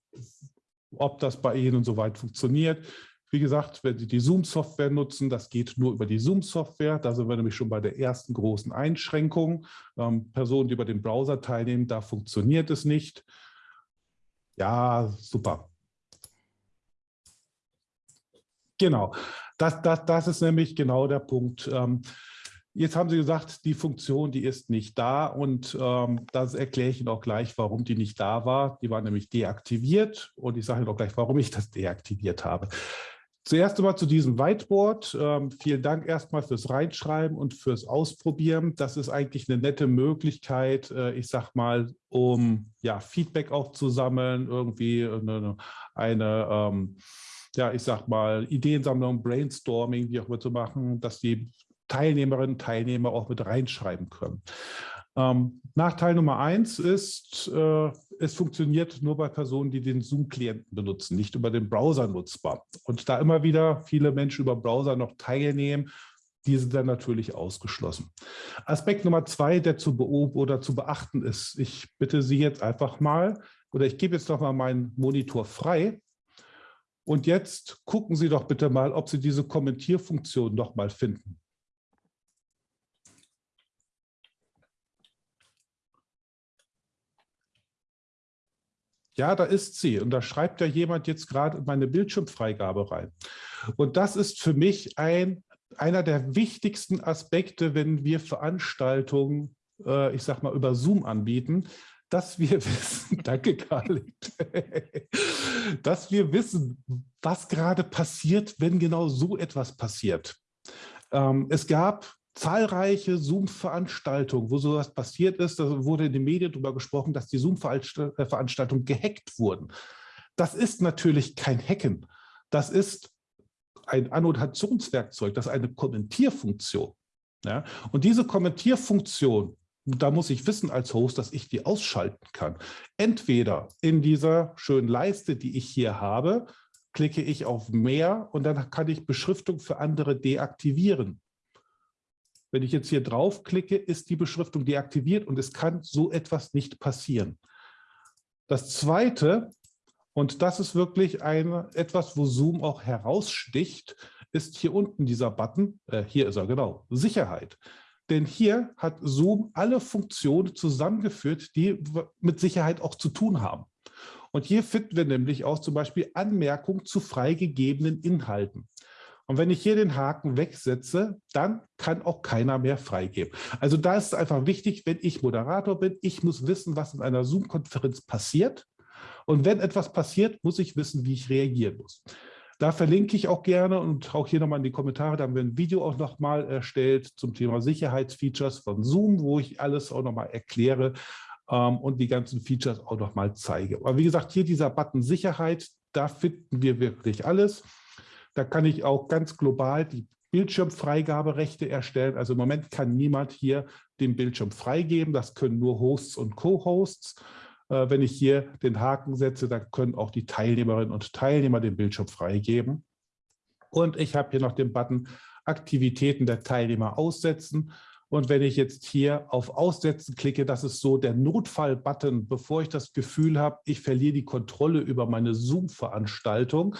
ob das bei Ihnen soweit funktioniert. Wie gesagt, wenn Sie die Zoom-Software nutzen, das geht nur über die Zoom-Software. Da sind wir nämlich schon bei der ersten großen Einschränkung. Ähm, Personen, die über den Browser teilnehmen, da funktioniert es nicht. Ja, super. Genau, das, das, das ist nämlich genau der Punkt. Ähm, jetzt haben Sie gesagt, die Funktion, die ist nicht da und ähm, das erkläre ich Ihnen auch gleich, warum die nicht da war. Die war nämlich deaktiviert und ich sage Ihnen auch gleich, warum ich das deaktiviert habe. Zuerst einmal zu diesem Whiteboard. Ähm, vielen Dank erstmal fürs Reinschreiben und fürs Ausprobieren. Das ist eigentlich eine nette Möglichkeit, äh, ich sag mal, um ja, Feedback auch zu sammeln, irgendwie eine, eine ähm, ja, ich sag mal, Ideensammlung, Brainstorming, wie auch immer zu machen, dass die Teilnehmerinnen und Teilnehmer auch mit reinschreiben können. Ähm, Nachteil Nummer eins ist, äh, es funktioniert nur bei Personen, die den Zoom-Klienten benutzen, nicht über den Browser nutzbar. Und da immer wieder viele Menschen über Browser noch teilnehmen, die sind dann natürlich ausgeschlossen. Aspekt Nummer zwei, der zu beobachten oder zu beachten ist, ich bitte Sie jetzt einfach mal, oder ich gebe jetzt noch mal meinen Monitor frei. Und jetzt gucken Sie doch bitte mal, ob Sie diese Kommentierfunktion noch mal finden. Ja, da ist sie. Und da schreibt ja jemand jetzt gerade meine Bildschirmfreigabe rein. Und das ist für mich ein, einer der wichtigsten Aspekte, wenn wir Veranstaltungen, äh, ich sag mal, über Zoom anbieten, dass wir wissen, danke Karl, dass wir wissen, was gerade passiert, wenn genau so etwas passiert. Ähm, es gab zahlreiche Zoom-Veranstaltungen, wo sowas passiert ist. Da wurde in den Medien darüber gesprochen, dass die Zoom-Veranstaltungen gehackt wurden. Das ist natürlich kein Hacken. Das ist ein Annotationswerkzeug, das ist eine Kommentierfunktion. Ja? Und diese Kommentierfunktion, da muss ich wissen als Host, dass ich die ausschalten kann. Entweder in dieser schönen Leiste, die ich hier habe, klicke ich auf Mehr und dann kann ich Beschriftung für andere deaktivieren. Wenn ich jetzt hier draufklicke, ist die Beschriftung deaktiviert und es kann so etwas nicht passieren. Das Zweite, und das ist wirklich ein, etwas, wo Zoom auch heraussticht, ist hier unten dieser Button, äh, hier ist er genau, Sicherheit. Denn hier hat Zoom alle Funktionen zusammengeführt, die mit Sicherheit auch zu tun haben. Und hier finden wir nämlich auch zum Beispiel Anmerkungen zu freigegebenen Inhalten. Und wenn ich hier den Haken wegsetze, dann kann auch keiner mehr freigeben. Also da ist es einfach wichtig, wenn ich Moderator bin, ich muss wissen, was in einer Zoom-Konferenz passiert. Und wenn etwas passiert, muss ich wissen, wie ich reagieren muss. Da verlinke ich auch gerne und auch hier nochmal in die Kommentare, da haben wir ein Video auch nochmal erstellt zum Thema Sicherheitsfeatures von Zoom, wo ich alles auch nochmal erkläre ähm, und die ganzen Features auch nochmal zeige. Aber wie gesagt, hier dieser Button Sicherheit, da finden wir wirklich alles. Da kann ich auch ganz global die Bildschirmfreigaberechte erstellen. Also im Moment kann niemand hier den Bildschirm freigeben. Das können nur Hosts und Co-Hosts. Äh, wenn ich hier den Haken setze, dann können auch die Teilnehmerinnen und Teilnehmer den Bildschirm freigeben. Und ich habe hier noch den Button Aktivitäten der Teilnehmer aussetzen. Und wenn ich jetzt hier auf Aussetzen klicke, das ist so der Notfall-Button, bevor ich das Gefühl habe, ich verliere die Kontrolle über meine Zoom-Veranstaltung,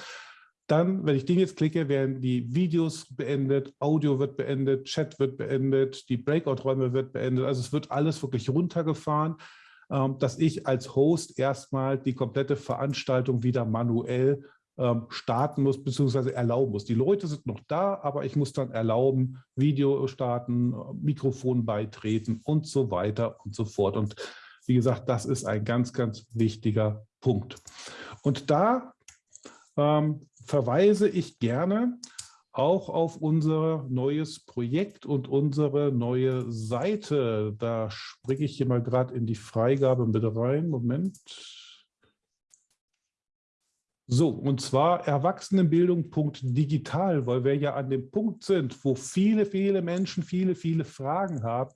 dann, wenn ich den jetzt klicke, werden die Videos beendet, Audio wird beendet, Chat wird beendet, die Breakout-Räume wird beendet. Also es wird alles wirklich runtergefahren, ähm, dass ich als Host erstmal die komplette Veranstaltung wieder manuell ähm, starten muss, beziehungsweise erlauben muss. Die Leute sind noch da, aber ich muss dann erlauben, Video starten, Mikrofon beitreten und so weiter und so fort. Und wie gesagt, das ist ein ganz, ganz wichtiger Punkt. Und da ähm, verweise ich gerne auch auf unser neues Projekt und unsere neue Seite. Da springe ich hier mal gerade in die Freigabe mit rein. Moment. So, und zwar Erwachsenenbildung.digital, weil wir ja an dem Punkt sind, wo viele, viele Menschen viele, viele Fragen haben.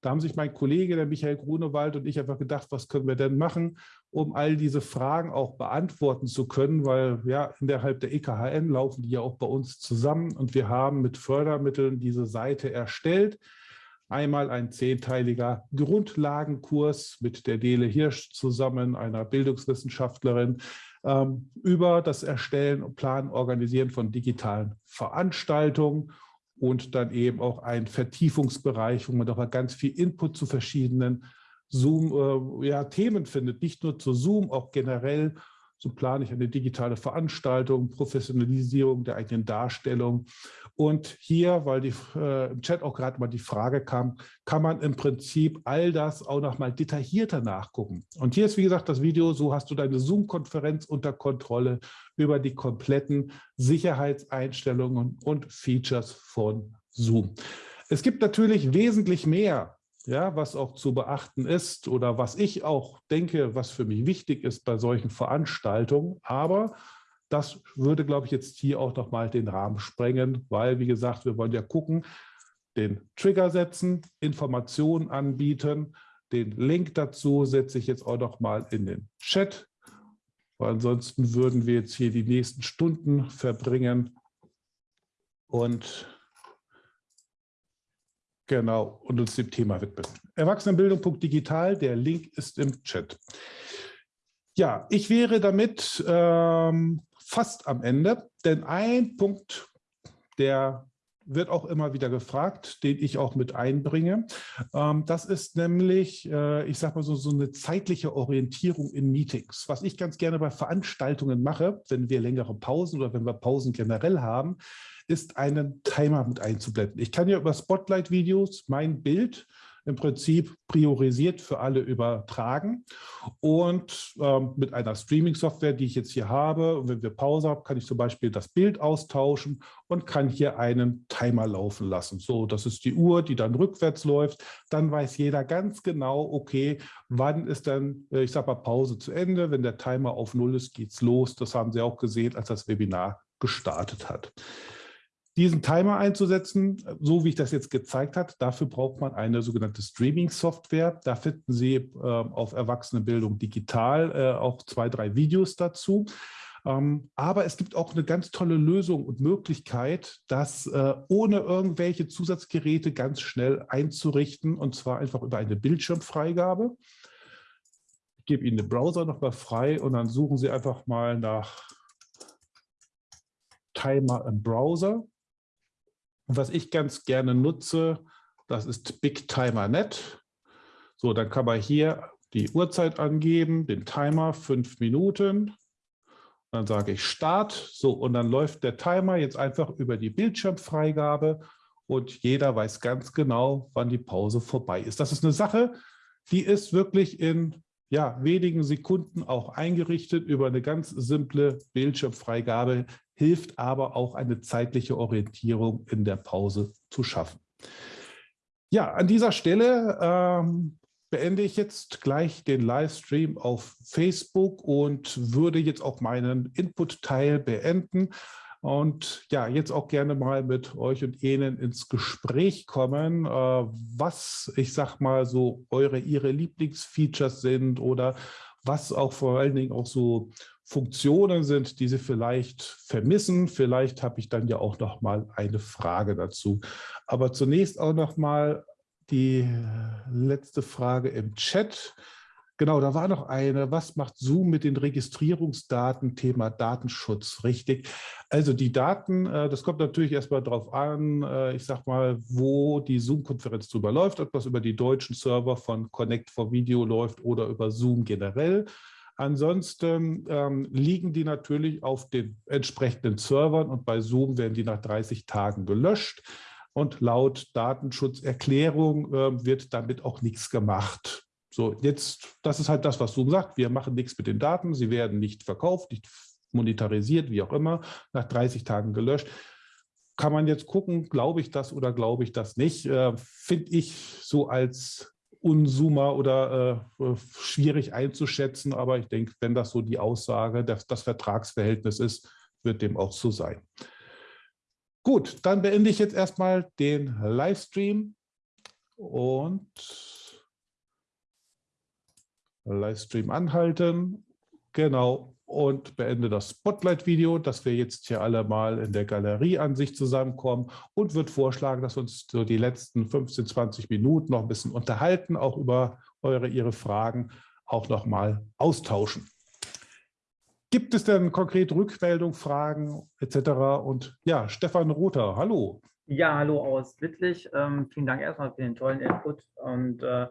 Da haben sich mein Kollege, der Michael Grunewald und ich einfach gedacht, was können wir denn machen? Um all diese Fragen auch beantworten zu können, weil ja innerhalb der EKHN laufen die ja auch bei uns zusammen und wir haben mit Fördermitteln diese Seite erstellt. Einmal ein zehnteiliger Grundlagenkurs mit der Dele Hirsch zusammen, einer Bildungswissenschaftlerin, ähm, über das Erstellen Planen, Organisieren von digitalen Veranstaltungen und dann eben auch ein Vertiefungsbereich, wo man doch mal ganz viel Input zu verschiedenen Zoom äh, ja, Themen findet, nicht nur zu Zoom, auch generell. So plane ich eine digitale Veranstaltung, Professionalisierung der eigenen Darstellung. Und hier, weil die, äh, im Chat auch gerade mal die Frage kam, kann man im Prinzip all das auch noch mal detaillierter nachgucken. Und hier ist, wie gesagt, das Video, so hast du deine Zoom-Konferenz unter Kontrolle über die kompletten Sicherheitseinstellungen und Features von Zoom. Es gibt natürlich wesentlich mehr ja, was auch zu beachten ist oder was ich auch denke, was für mich wichtig ist bei solchen Veranstaltungen. Aber das würde, glaube ich, jetzt hier auch noch mal den Rahmen sprengen, weil, wie gesagt, wir wollen ja gucken, den Trigger setzen, Informationen anbieten. Den Link dazu setze ich jetzt auch noch mal in den Chat, weil ansonsten würden wir jetzt hier die nächsten Stunden verbringen und Genau, und uns dem Thema widmen. Erwachsenenbildung.digital, der Link ist im Chat. Ja, ich wäre damit ähm, fast am Ende, denn ein Punkt, der wird auch immer wieder gefragt, den ich auch mit einbringe. Ähm, das ist nämlich, äh, ich sage mal so, so eine zeitliche Orientierung in Meetings. Was ich ganz gerne bei Veranstaltungen mache, wenn wir längere Pausen oder wenn wir Pausen generell haben, ist einen Timer mit einzublenden. Ich kann ja über Spotlight-Videos mein Bild im Prinzip priorisiert für alle übertragen und ähm, mit einer Streaming-Software, die ich jetzt hier habe, wenn wir Pause haben, kann ich zum Beispiel das Bild austauschen und kann hier einen Timer laufen lassen. So, das ist die Uhr, die dann rückwärts läuft. Dann weiß jeder ganz genau, okay, wann ist dann, äh, ich sage mal, Pause zu Ende. Wenn der Timer auf Null ist, geht es los. Das haben Sie auch gesehen, als das Webinar gestartet hat. Diesen Timer einzusetzen, so wie ich das jetzt gezeigt habe, dafür braucht man eine sogenannte Streaming-Software. Da finden Sie äh, auf Erwachsenenbildung digital äh, auch zwei, drei Videos dazu. Ähm, aber es gibt auch eine ganz tolle Lösung und Möglichkeit, das äh, ohne irgendwelche Zusatzgeräte ganz schnell einzurichten, und zwar einfach über eine Bildschirmfreigabe. Ich gebe Ihnen den Browser nochmal frei und dann suchen Sie einfach mal nach Timer im Browser. Und was ich ganz gerne nutze, das ist BigTimerNet. So, dann kann man hier die Uhrzeit angeben, den Timer, fünf Minuten. Dann sage ich Start. So, und dann läuft der Timer jetzt einfach über die Bildschirmfreigabe und jeder weiß ganz genau, wann die Pause vorbei ist. Das ist eine Sache, die ist wirklich in ja, wenigen Sekunden auch eingerichtet über eine ganz simple Bildschirmfreigabe hilft aber auch eine zeitliche Orientierung in der Pause zu schaffen. Ja, an dieser Stelle ähm, beende ich jetzt gleich den Livestream auf Facebook und würde jetzt auch meinen Input-Teil beenden und ja, jetzt auch gerne mal mit euch und Ihnen ins Gespräch kommen, äh, was, ich sag mal so, eure, ihre Lieblingsfeatures sind oder was auch vor allen Dingen auch so Funktionen sind, die Sie vielleicht vermissen. Vielleicht habe ich dann ja auch noch mal eine Frage dazu. Aber zunächst auch noch mal die letzte Frage im Chat. Genau, da war noch eine. Was macht Zoom mit den Registrierungsdaten? Thema Datenschutz, richtig. Also die Daten, äh, das kommt natürlich erstmal darauf an, äh, ich sag mal, wo die Zoom-Konferenz drüber läuft, ob das über die deutschen Server von Connect for Video läuft oder über Zoom generell. Ansonsten ähm, liegen die natürlich auf den entsprechenden Servern und bei Zoom werden die nach 30 Tagen gelöscht. Und laut Datenschutzerklärung äh, wird damit auch nichts gemacht. So, jetzt, das ist halt das, was Zoom sagt. Wir machen nichts mit den Daten. Sie werden nicht verkauft, nicht monetarisiert, wie auch immer, nach 30 Tagen gelöscht. Kann man jetzt gucken, glaube ich das oder glaube ich das nicht? Äh, Finde ich so als Unsummer oder äh, schwierig einzuschätzen, aber ich denke, wenn das so die Aussage, das, das Vertragsverhältnis ist, wird dem auch so sein. Gut, dann beende ich jetzt erstmal den Livestream und Livestream anhalten. Genau, und beende das Spotlight-Video, dass wir jetzt hier alle mal in der Galerieansicht zusammenkommen und würde vorschlagen, dass wir uns so die letzten 15, 20 Minuten noch ein bisschen unterhalten, auch über eure, Ihre Fragen auch noch mal austauschen. Gibt es denn konkret Rückmeldungen, Fragen etc.? Und ja, Stefan Rother, hallo. Ja, hallo aus Wittlich. Ähm, vielen Dank erstmal für den tollen Input und äh,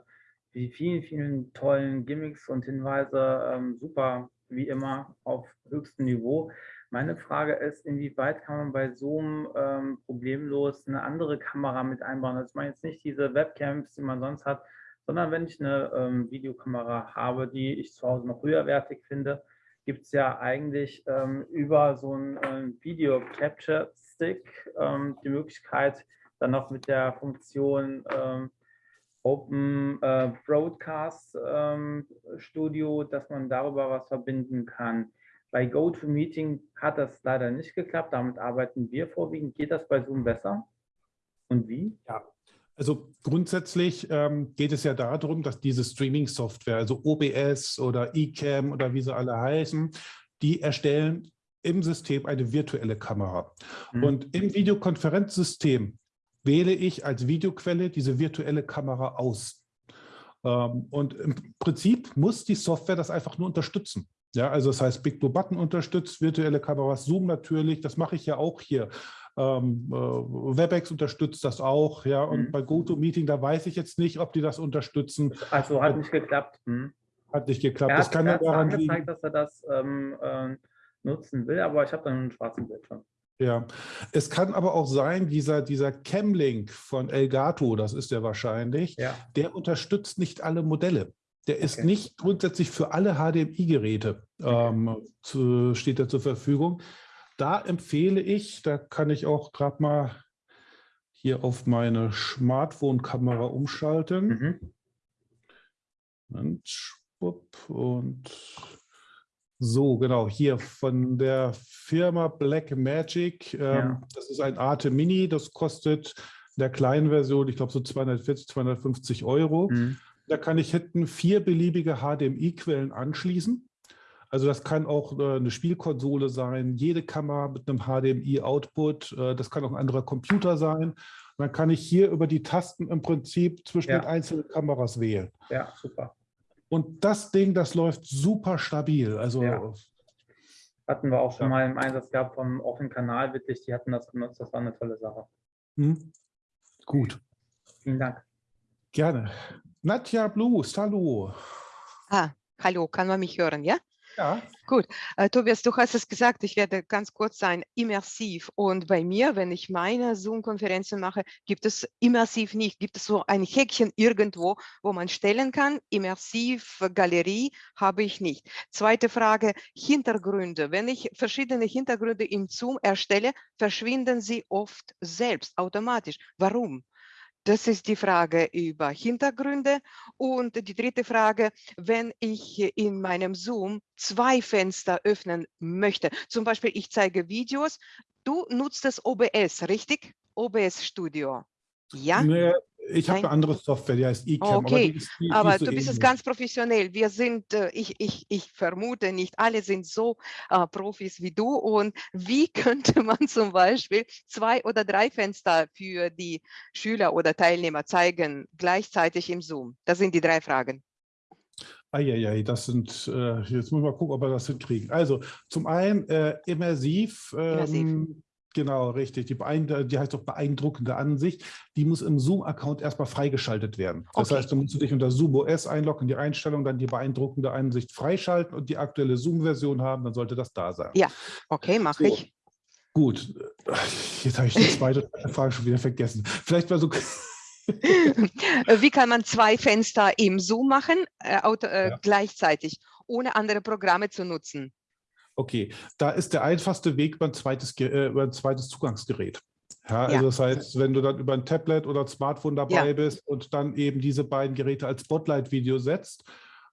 die vielen, vielen tollen Gimmicks und Hinweise. Ähm, super wie immer auf höchstem Niveau. Meine Frage ist, inwieweit kann man bei Zoom ähm, problemlos eine andere Kamera mit einbauen? Das meine jetzt nicht diese Webcams, die man sonst hat, sondern wenn ich eine ähm, Videokamera habe, die ich zu Hause noch höherwertig finde, gibt es ja eigentlich ähm, über so einen ähm, Video Capture Stick ähm, die Möglichkeit, dann noch mit der Funktion ähm, Open äh, Broadcast ähm, Studio, dass man darüber was verbinden kann. Bei GoToMeeting hat das leider nicht geklappt. Damit arbeiten wir vorwiegend. Geht das bei Zoom besser? Und wie? Ja, also grundsätzlich ähm, geht es ja darum, dass diese Streaming-Software, also OBS oder eCam oder wie sie alle heißen, die erstellen im System eine virtuelle Kamera. Mhm. Und im Videokonferenzsystem wähle ich als Videoquelle diese virtuelle Kamera aus. Ähm, und im Prinzip muss die Software das einfach nur unterstützen. Ja, also das heißt, Big Blue Button unterstützt virtuelle Kameras, Zoom natürlich, das mache ich ja auch hier. Ähm, äh, WebEx unterstützt das auch, ja, und mhm. bei GoToMeeting, da weiß ich jetzt nicht, ob die das unterstützen. Also hat nicht geklappt. Hm. Hat nicht geklappt. Er hat, das kann er daran angezeigt, liegen. dass er das ähm, äh, nutzen will, aber ich habe dann einen schwarzen Bildschirm. Ja, es kann aber auch sein, dieser, dieser Camlink von Elgato, das ist der wahrscheinlich, ja. der unterstützt nicht alle Modelle. Der ist okay. nicht grundsätzlich für alle HDMI-Geräte, okay. ähm, steht er zur Verfügung. Da empfehle ich, da kann ich auch gerade mal hier auf meine Smartphone-Kamera umschalten. Mhm. Und, und so, genau, hier von der Firma Black Magic. Ähm, Ja. Das ist ein Arte Mini, das kostet in der kleinen Version, ich glaube so 240, 250 Euro. Mhm. Da kann ich hinten vier beliebige HDMI-Quellen anschließen. Also das kann auch äh, eine Spielkonsole sein, jede Kamera mit einem HDMI-Output. Äh, das kann auch ein anderer Computer sein. Und dann kann ich hier über die Tasten im Prinzip zwischen Ja. den einzelnen Kameras wählen. Ja, super. Und das Ding, das läuft super stabil. Also Ja. Hatten wir auch schon Ja. mal im Einsatz gehabt vom offenen Kanal, wirklich, die hatten das genutzt, das war eine tolle Sache. hm, gut, Vielen Dank. gerne. Nadja Blues, hallo. Ah, hallo, kann man mich hören, ja? Ja, Äh, Tobias, du hast es gesagt, ich werde ganz kurz sein, immersiv. Und bei mir, wenn ich meine Zoom-Konferenzen mache, gibt es immersiv nicht. Gibt es so ein Häkchen irgendwo, wo man stellen kann? Immersiv, Galerie habe ich nicht. Zweite Frage, Hintergründe. Wenn ich verschiedene Hintergründe im Zoom erstelle, verschwinden sie oft selbst, automatisch. Warum? Das ist die Frage über Hintergründe. Und die dritte Frage, wenn ich in meinem Zoom zwei Fenster öffnen möchte, zum Beispiel ich zeige Videos, du nutzt das OBS, richtig? OBS Studio. Ja, ich habe eine andere Software, die heißt eCam. Okay, aber die die, aber so du bist es ganz professionell. Wir sind, äh, ich, ich, ich vermute, nicht alle sind so äh, Profis wie du. Und wie könnte man zum Beispiel zwei oder drei Fenster für die Schüler oder Teilnehmer zeigen, gleichzeitig im Zoom? Das sind die drei Fragen. Eieiei, das sind, äh, jetzt muss ich mal gucken, ob wir das hinkriegen. Also zum einen äh, immersiv, Immersiv. Genau, richtig, die, beeindru- die heißt auch beeindruckende Ansicht, die muss im Zoom-Account erstmal freigeschaltet werden. Das Okay. heißt, du musst dich unter Zoom OS einloggen, die Einstellung, dann die beeindruckende Ansicht freischalten und die aktuelle Zoom-Version haben, dann sollte das da sein. Ja. Okay, mache So. ich. Gut, jetzt habe ich die zweite Frage schon wieder vergessen. Vielleicht mal so, Äh, Wie kann man zwei Fenster im Zoom machen, äh, äh, Ja. gleichzeitig, ohne andere Programme zu nutzen? Okay, da ist der einfachste Weg über ein zweites, Ge- äh, über ein zweites Zugangsgerät. Ja, Ja. also das heißt, wenn du dann über ein Tablet oder ein Smartphone dabei Ja. bist und dann eben diese beiden Geräte als Spotlight-Video setzt.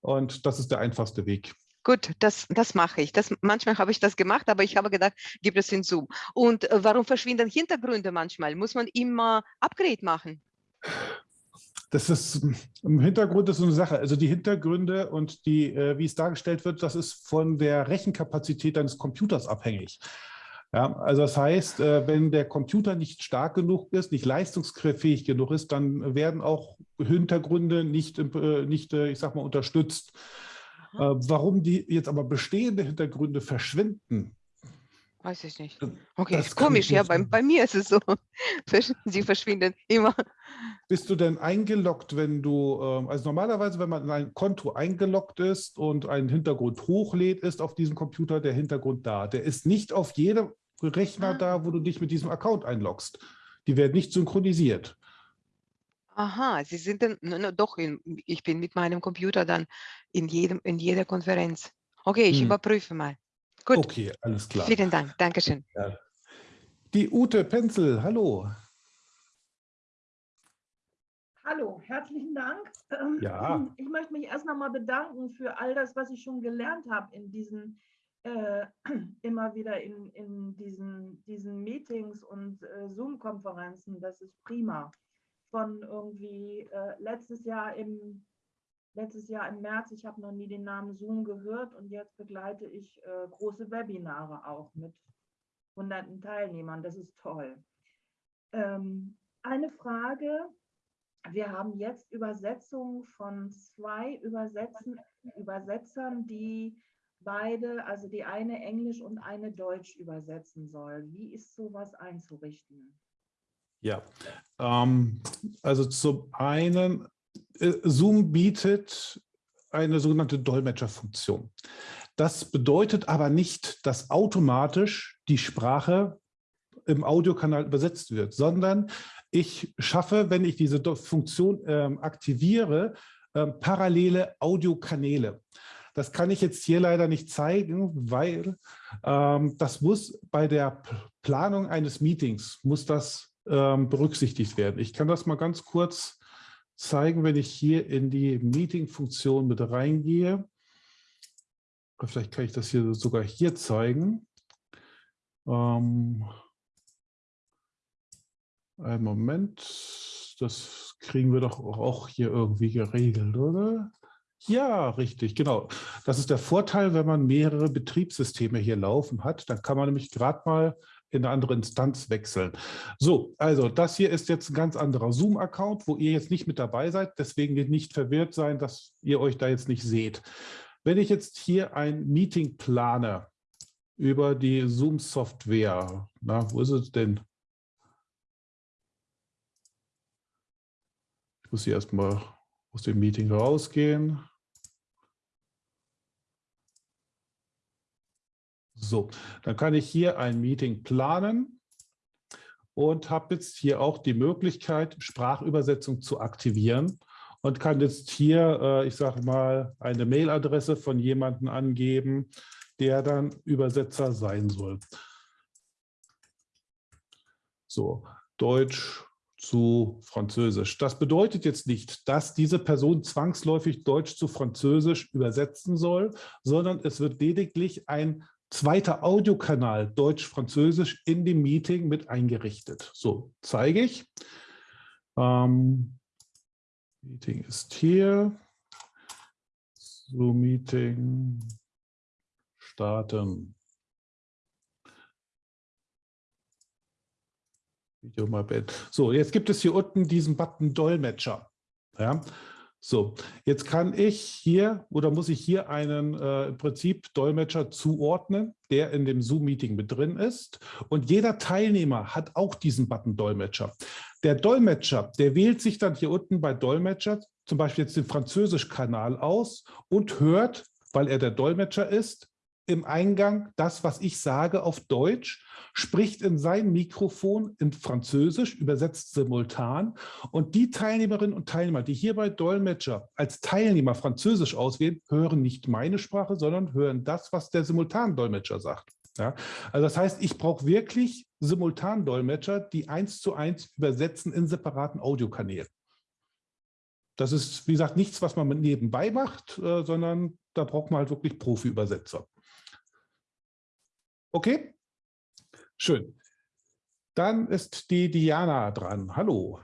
Und das ist der einfachste Weg. Gut, das, das mache ich. Das, manchmal habe ich das gemacht, aber ich habe gedacht, gibt es in Zoom. Und äh, warum verschwinden Hintergründe manchmal? Muss man immer Upgrade machen? Das ist im Hintergrund ist so eine Sache. Also die Hintergründe und die, äh, wie es dargestellt wird, das ist von der Rechenkapazität deines Computers abhängig. Ja, also das heißt, äh, wenn der Computer nicht stark genug ist, nicht leistungsfähig genug ist, dann werden auch Hintergründe nicht, äh, nicht ich sag mal, unterstützt. Warum die jetzt aber bestehende Hintergründe verschwinden, Weiß ich nicht. Das- Okay, das ist komisch, ja, bei, bei mir ist es so. Sie verschwinden immer. Bist du denn eingeloggt, wenn du, ähm, also normalerweise, wenn man in ein Konto eingeloggt ist und einen Hintergrund hochlädt, ist auf diesem Computer der Hintergrund da. Der ist nicht auf jedem Rechner Ah. da, wo du dich mit diesem Account einloggst. Die werden nicht synchronisiert. Aha, Sie sind dann, na, na, doch, in, ich bin mit meinem Computer dann in, jedem, in jeder Konferenz. Okay, ich Hm. überprüfe mal. Gut, Okay, alles klar. vielen Dank, Dankeschön. Die Ute Penzel, hallo. Hallo, herzlichen Dank. Ähm, Ja. Ich möchte mich erst nochmal bedanken für all das, was ich schon gelernt habe in diesen, äh, immer wieder in, in diesen, diesen Meetings und äh, Zoom-Konferenzen. Das ist prima. Von irgendwie äh, letztes Jahr im letztes Jahr im März, ich habe noch nie den Namen Zoom gehört und jetzt begleite ich äh, große Webinare auch mit hunderten Teilnehmern. Das ist toll. Ähm, eine Frage, wir haben jetzt Übersetzungen von zwei Übersetzen, Übersetzern, die beide, also die eine Englisch und eine Deutsch übersetzen soll. Wie ist sowas einzurichten? Ja, ähm, also zum einen, Zoom bietet eine sogenannte Dolmetscherfunktion. Das bedeutet aber nicht, dass automatisch die Sprache im Audiokanal übersetzt wird, sondern ich schaffe, wenn ich diese Funktion ähm, aktiviere, ähm, parallele Audiokanäle. Das kann ich jetzt hier leider nicht zeigen, weil ähm, das muss bei der Planung eines Meetings, muss das ähm, berücksichtigt werden. Ich kann das mal ganz kurz zeigen, wenn ich hier in die Meeting-Funktion mit reingehe. Vielleicht kann ich das hier sogar hier zeigen. Ähm, einen Moment, das kriegen wir doch auch hier irgendwie geregelt, oder? Ja, richtig, genau. Das ist der Vorteil, wenn man mehrere Betriebssysteme hier laufen hat. Dann kann man nämlich gerade mal in eine andere Instanz wechseln. So, also das hier ist jetzt ein ganz anderer Zoom-Account, wo ihr jetzt nicht mit dabei seid. Deswegen nicht verwirrt sein, dass ihr euch da jetzt nicht seht. Wenn ich jetzt hier ein Meeting plane über die Zoom-Software, na, wo ist es denn? Ich muss hier erstmal aus dem Meeting rausgehen. So, dann kann ich hier ein Meeting planen und habe jetzt hier auch die Möglichkeit, Sprachübersetzung zu aktivieren und kann jetzt hier, äh, ich sage mal, eine Mailadresse von jemandem angeben, der dann Übersetzer sein soll. So, Deutsch zu Französisch. Das bedeutet jetzt nicht, dass diese Person zwangsläufig Deutsch zu Französisch übersetzen soll, sondern es wird lediglich ein zweiter Audiokanal Deutsch-Französisch in dem Meeting mit eingerichtet. So, zeige ich. Ähm, Meeting ist hier. So, Meeting starten. Video mal beenden. So, jetzt gibt es hier unten diesen Button Dolmetscher. Ja, so, jetzt kann ich hier oder muss ich hier einen äh, im Prinzip Dolmetscher zuordnen, der in dem Zoom-Meeting mit drin ist. Und jeder Teilnehmer hat auch diesen Button Dolmetscher. Der Dolmetscher, der wählt sich dann hier unten bei Dolmetscher zum Beispiel jetzt den Französisch-Kanal aus und hört, weil er der Dolmetscher ist, im Eingang das, was ich sage auf Deutsch, spricht in sein Mikrofon in Französisch, übersetzt simultan. Und die Teilnehmerinnen und Teilnehmer, die hier bei Dolmetscher als Teilnehmer Französisch auswählen, hören nicht meine Sprache, sondern hören das, was der Simultandolmetscher sagt. Ja, also das heißt, ich brauche wirklich Simultandolmetscher, die eins zu eins übersetzen in separaten Audiokanälen. Das ist, wie gesagt, nichts, was man nebenbei macht, äh, sondern da braucht man halt wirklich Profi-Übersetzer. Okay, schön. Dann ist die Diana dran. Hallo.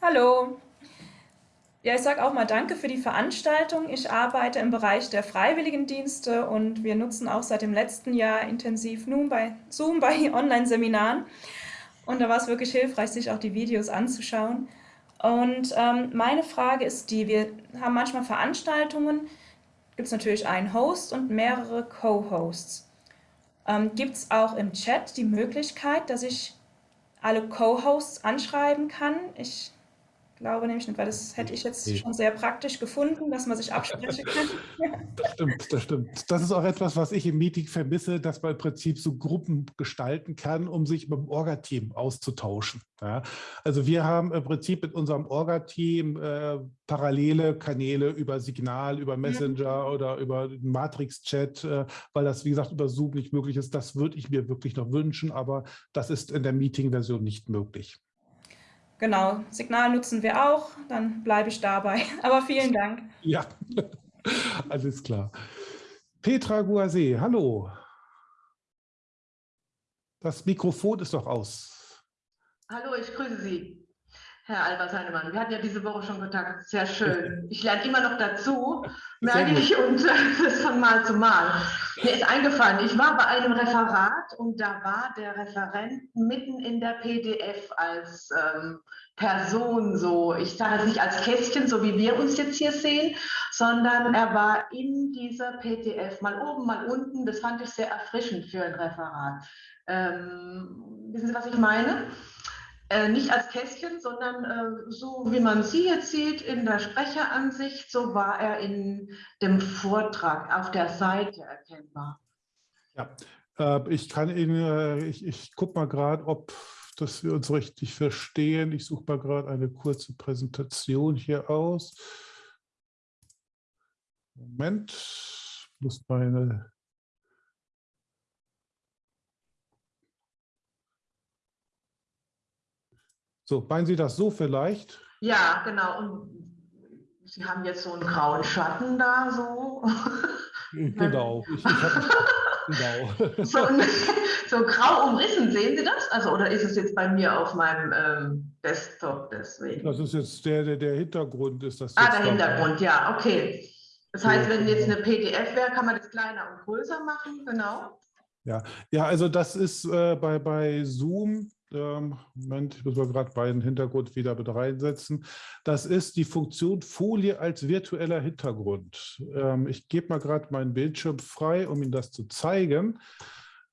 Hallo. Ja, ich sage auch mal Danke für die Veranstaltung. Ich arbeite im Bereich der Freiwilligendienste und wir nutzen auch seit dem letzten Jahr intensiv nun bei Zoom bei Online-Seminaren. Und da war es wirklich hilfreich, sich auch die Videos anzuschauen. Und ähm, meine Frage ist die, wir haben manchmal Veranstaltungen, gibt es natürlich einen Host und mehrere Co-Hosts. Ähm, gibt es auch im Chat die Möglichkeit, dass ich alle Co-Hosts anschreiben kann? Ich glaube nämlich nicht, weil das hätte ich jetzt schon sehr praktisch gefunden, dass man sich absprechen kann. Das stimmt, das stimmt. Das ist auch etwas, was ich im Meeting vermisse, dass man im Prinzip so Gruppen gestalten kann, um sich mit dem Orga-Team auszutauschen. Ja, also wir haben im Prinzip mit unserem Orga-Team äh, parallele Kanäle über Signal, über Messenger ja. oder über Matrix-Chat, äh, weil das, wie gesagt, über Zoom nicht möglich ist. Das würde ich mir wirklich noch wünschen, aber das ist in der Meeting-Version nicht möglich. Genau, Signal nutzen wir auch, dann bleibe ich dabei. Aber vielen Dank. Ja, alles klar. Petra Guase, hallo. Das Mikrofon ist doch aus. Hallo, ich grüße Sie. Herr Albert Heinemann, wir hatten ja diese Woche schon Kontakt, sehr schön. Ich lerne immer noch dazu, merke ich, und das von Mal zu Mal. Mir ist eingefallen, ich war bei einem Referat und da war der Referent mitten in der PDF als ähm, Person so, ich sage jetzt nicht als Kästchen, so wie wir uns jetzt hier sehen, sondern er war in dieser PDF, mal oben, mal unten. Das fand ich sehr erfrischend für ein Referat. Ähm, wissen Sie, was ich meine? Äh, nicht als Kästchen, sondern äh, so wie man sie jetzt sieht in der Sprecheransicht, so war er in dem Vortrag auf der Seite erkennbar. Ja, äh, ich kann Ihnen, äh, ich, ich gucke mal gerade, ob dass wir uns richtig verstehen. Ich suche mal gerade eine kurze Präsentation hier aus. Moment, ich muss meine So, meinen Sie das so vielleicht? Ja, genau. Und Sie haben jetzt so einen grauen Schatten da so. Genau. Ich, ich Genau. so, so grau umrissen. Sehen Sie das? Also, oder ist es jetzt bei mir auf meinem ähm, Desktop deswegen? Das ist jetzt der, der, der Hintergrund ist das. Ah, der. Hintergrund, ja, okay. Das heißt, wenn jetzt eine PDF wäre, kann man das kleiner und größer machen, genau. Ja, ja, also das ist äh, bei, bei Zoom, Moment, ich muss mal gerade meinen Hintergrund wieder mit reinsetzen. Das ist die Funktion Folie als virtueller Hintergrund. Ähm, ich gebe mal gerade meinen Bildschirm frei, um Ihnen das zu zeigen.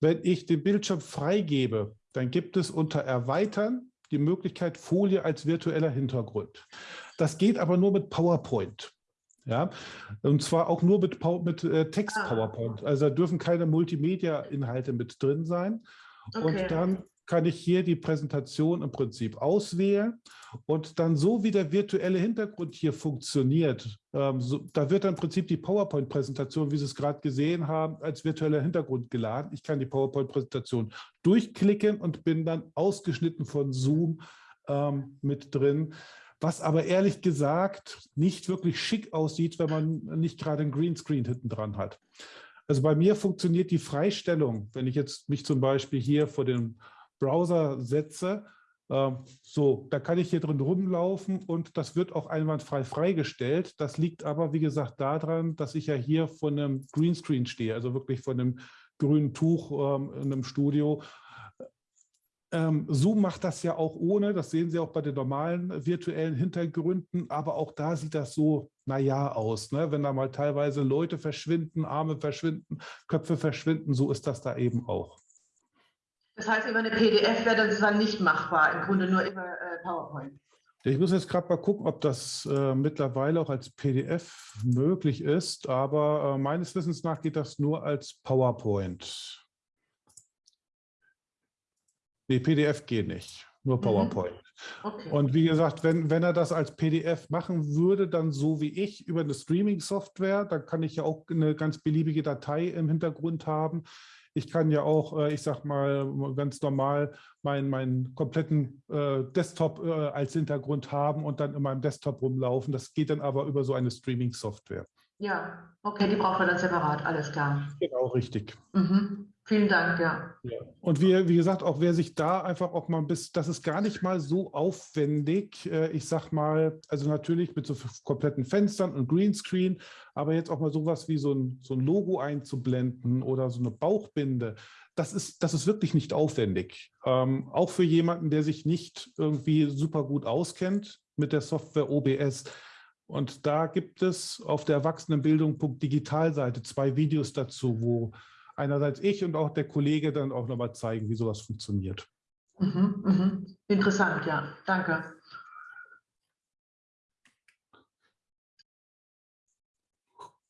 Wenn ich den Bildschirm freigebe, dann gibt es unter Erweitern die Möglichkeit Folie als virtueller Hintergrund. Das geht aber nur mit PowerPoint. Ja, und zwar auch nur mit, mit äh, Ah. Text-PowerPoint. Also da dürfen keine Multimedia-Inhalte mit drin sein. Okay. Und dann kann ich hier die Präsentation im Prinzip auswählen und dann so wie der virtuelle Hintergrund hier funktioniert, ähm, so, da wird dann im Prinzip die PowerPoint-Präsentation, wie Sie es gerade gesehen haben, als virtueller Hintergrund geladen. Ich kann die PowerPoint-Präsentation durchklicken und bin dann ausgeschnitten von Zoom ähm, mit drin. Was aber ehrlich gesagt nicht wirklich schick aussieht, wenn man nicht gerade ein Greenscreen hinten dran hat. Also bei mir funktioniert die Freistellung, wenn ich jetzt mich zum Beispiel hier vor den Browser setze, ähm, so, da kann ich hier drin rumlaufen und das wird auch einwandfrei freigestellt. Das liegt aber, wie gesagt, daran, dass ich ja hier vor einem Greenscreen stehe, also wirklich vor einem grünen Tuch ähm, in einem Studio. Ähm, Zoom macht das ja auch ohne, das sehen Sie auch bei den normalen virtuellen Hintergründen, aber auch da sieht das so, naja, aus. Ne? Wenn da mal teilweise Leute verschwinden, Arme verschwinden, Köpfe verschwinden, so ist das da eben auch. Das heißt, über eine PDF wäre das dann nicht machbar, im Grunde nur über äh, PowerPoint. Ich muss jetzt gerade mal gucken, ob das äh, mittlerweile auch als PDF möglich ist, aber äh, meines Wissens nach geht das nur als PowerPoint. Nee, PDF geht nicht, nur Mhm. PowerPoint. Okay. Und wie gesagt, wenn, wenn er das als PDF machen würde, dann so wie ich über eine Streaming-Software, dann kann ich ja auch eine ganz beliebige Datei im Hintergrund haben. Ich kann ja auch, äh, ich sag mal, ganz normal meinen, meinen kompletten äh, Desktop äh, als Hintergrund haben und dann in meinem Desktop rumlaufen. Das geht dann aber über so eine Streaming-Software. Ja, okay, die braucht man dann separat, alles klar. Genau, richtig. Mhm. Vielen Dank, ja. Ja. Und wie, wie gesagt, auch wer sich da einfach auch mal bisschen, das ist gar nicht mal so aufwendig. äh, Ich sag mal, also natürlich mit so kompletten Fenstern und Greenscreen, aber jetzt auch mal sowas wie so ein, so ein Logo einzublenden oder so eine Bauchbinde. Das ist, das ist wirklich nicht aufwendig. Ähm, auch für jemanden, der sich nicht irgendwie super gut auskennt mit der Software OBS. Und da gibt es auf der Erwachsenenbildung.digital-Seite zwei Videos dazu, wo einerseits ich und auch der Kollege dann auch nochmal zeigen, wie sowas funktioniert. Mhm, mhm. Interessant, ja. Danke.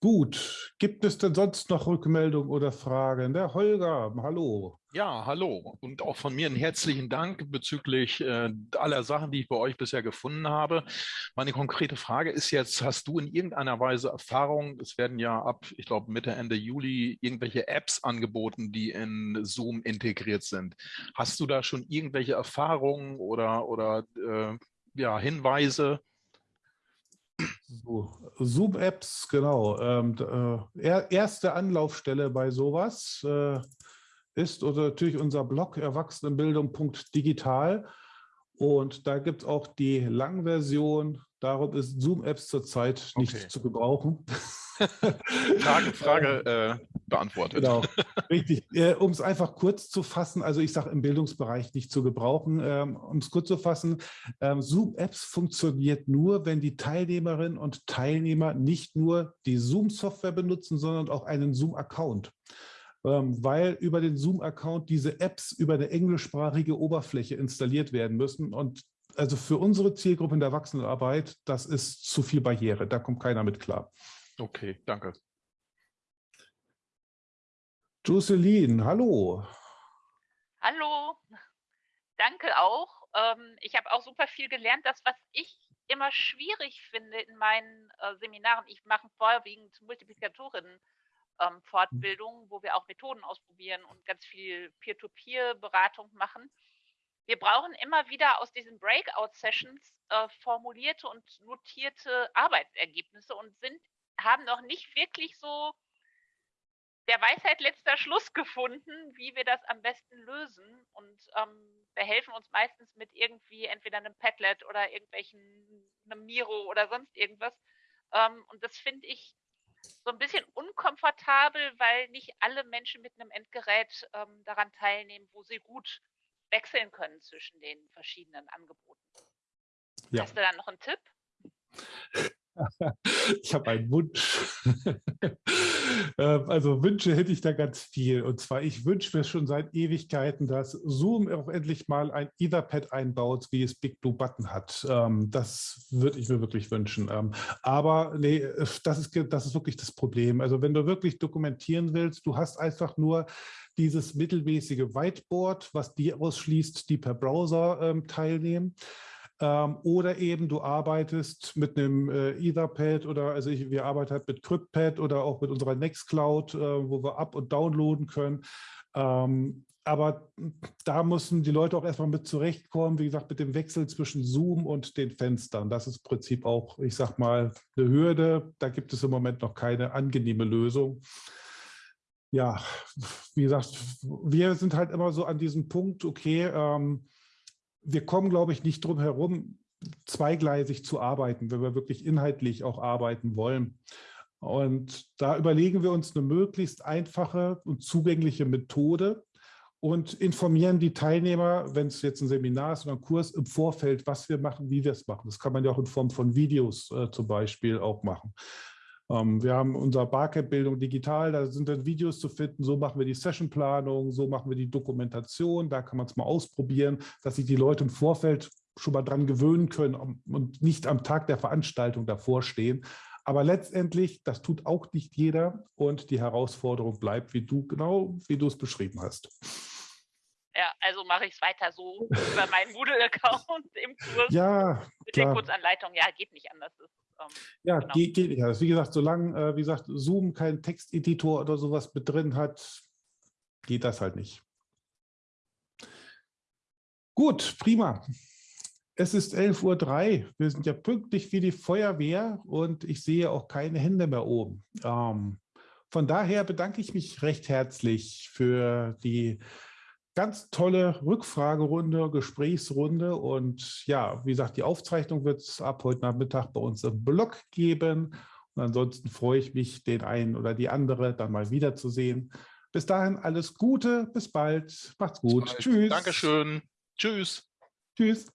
Gut, gibt es denn sonst noch Rückmeldungen oder Fragen? Der Holger, hallo. Ja, hallo und auch von mir einen herzlichen Dank bezüglich äh, aller Sachen, die ich bei euch bisher gefunden habe. Meine konkrete Frage ist jetzt, hast du in irgendeiner Weise Erfahrung, es werden ja ab, ich glaube Mitte, Ende Juli irgendwelche Apps angeboten, die in Zoom integriert sind. Hast du da schon irgendwelche Erfahrungen oder, oder äh, ja, Hinweise? So, Zoom-Apps, genau. Ähm, äh, er, erste Anlaufstelle bei sowas äh, ist natürlich unser Blog erwachsenenbildung.digital. Und da gibt es auch die Langversion. Darum ist Zoom-Apps zurzeit nicht Okay. zu gebrauchen. Frage, Frage äh, beantwortet. Genau, richtig. Äh, um es einfach kurz zu fassen, also ich sage im Bildungsbereich nicht zu gebrauchen, ähm, um es kurz zu fassen, ähm, Zoom-Apps funktioniert nur, wenn die Teilnehmerinnen und Teilnehmer nicht nur die Zoom-Software benutzen, sondern auch einen Zoom-Account. Ähm, weil über den Zoom-Account diese Apps über eine englischsprachige Oberfläche installiert werden müssen. Und also für unsere Zielgruppe in der Erwachsenenarbeit, das ist zu viel Barriere. Da kommt keiner mit klar. Okay, danke. Jocelyn, hallo. Hallo, danke auch. Ähm, ich habe auch super viel gelernt. Das, was ich immer schwierig finde in meinen äh, Seminaren, ich mache vorwiegend Multiplikatorinnen-Fortbildungen, wo wir auch Methoden ausprobieren und ganz viel Peer-to-Peer-Beratung machen. Wir brauchen immer wieder aus diesen Breakout-Sessions äh, formulierte und notierte Arbeitsergebnisse und sind, haben noch nicht wirklich so der Weisheit letzter Schluss gefunden, wie wir das am besten lösen. Und ähm, wir helfen uns meistens mit irgendwie entweder einem Padlet oder irgendwelchen, einem Miro oder sonst irgendwas. Ähm, und das finde ich so ein bisschen unkomfortabel, weil nicht alle Menschen mit einem Endgerät ähm, daran teilnehmen, wo sie gut wechseln können zwischen den verschiedenen Angeboten. Ja. Hast du da noch einen Tipp? Ich habe einen Wunsch. Ähm, also Wünsche hätte ich da ganz viel. Und zwar, ich wünsche mir schon seit Ewigkeiten, dass Zoom auch endlich mal ein Etherpad einbaut, wie es Big Blue Button hat. Ähm, das würde ich mir wirklich wünschen. Ähm, aber nee, das ist, das ist wirklich das Problem. Also wenn du wirklich dokumentieren willst, du hast einfach nur dieses mittelmäßige Whiteboard, was die ausschließt, die per Browser teilnehmen. Ähm, oder eben du arbeitest mit einem äh, Etherpad oder also ich, wir arbeiten halt mit CryptPad oder auch mit unserer Nextcloud, äh, wo wir up- und downloaden können. Ähm, aber da müssen die Leute auch erstmal mit zurechtkommen, wie gesagt, mit dem Wechsel zwischen Zoom und den Fenstern. Das ist im Prinzip auch, ich sag mal, eine Hürde. Da gibt es im Moment noch keine angenehme Lösung. Ja, wie gesagt, wir sind halt immer so an diesem Punkt, okay, ähm, wir kommen, glaube ich, nicht drum herum, zweigleisig zu arbeiten, wenn wir wirklich inhaltlich auch arbeiten wollen. Und da überlegen wir uns eine möglichst einfache und zugängliche Methode und informieren die Teilnehmer, wenn es jetzt ein Seminar ist oder ein Kurs, im Vorfeld, was wir machen, wie wir es machen. Das kann man ja auch in Form von Videos äh, zum Beispiel auch machen. Ähm, wir haben unser Barcamp-Bildung digital, da sind dann Videos zu finden, so machen wir die Sessionplanung, so machen wir die Dokumentation, da kann man es mal ausprobieren, dass sich die Leute im Vorfeld schon mal dran gewöhnen können und nicht am Tag der Veranstaltung davor stehen. Aber letztendlich, das tut auch nicht jeder und die Herausforderung bleibt, wie du genau, wie du es beschrieben hast. Ja, also mache ich es weiter so über meinen Moodle-Account im Kurs. Ja, mit klar. der Kurzanleitung. Ja, geht nicht anders. Ähm, ja, genau. geht, geht nicht anders. Wie gesagt, solange, äh, wie gesagt, Zoom keinen Texteditor oder sowas mit drin hat, geht das halt nicht. Gut, prima. Es ist 11.03 Uhr. Wir sind ja pünktlich wie die Feuerwehr und ich sehe auch keine Hände mehr oben. Ähm, von daher bedanke ich mich recht herzlich für die ganz tolle Rückfragerunde, Gesprächsrunde und ja, wie gesagt, die Aufzeichnung wird es ab heute Nachmittag bei uns im Blog geben. Und ansonsten freue ich mich, den einen oder die andere dann mal wiederzusehen. Bis dahin alles Gute, bis bald, macht's gut, bald. tschüss. Dankeschön, tschüss. Tschüss.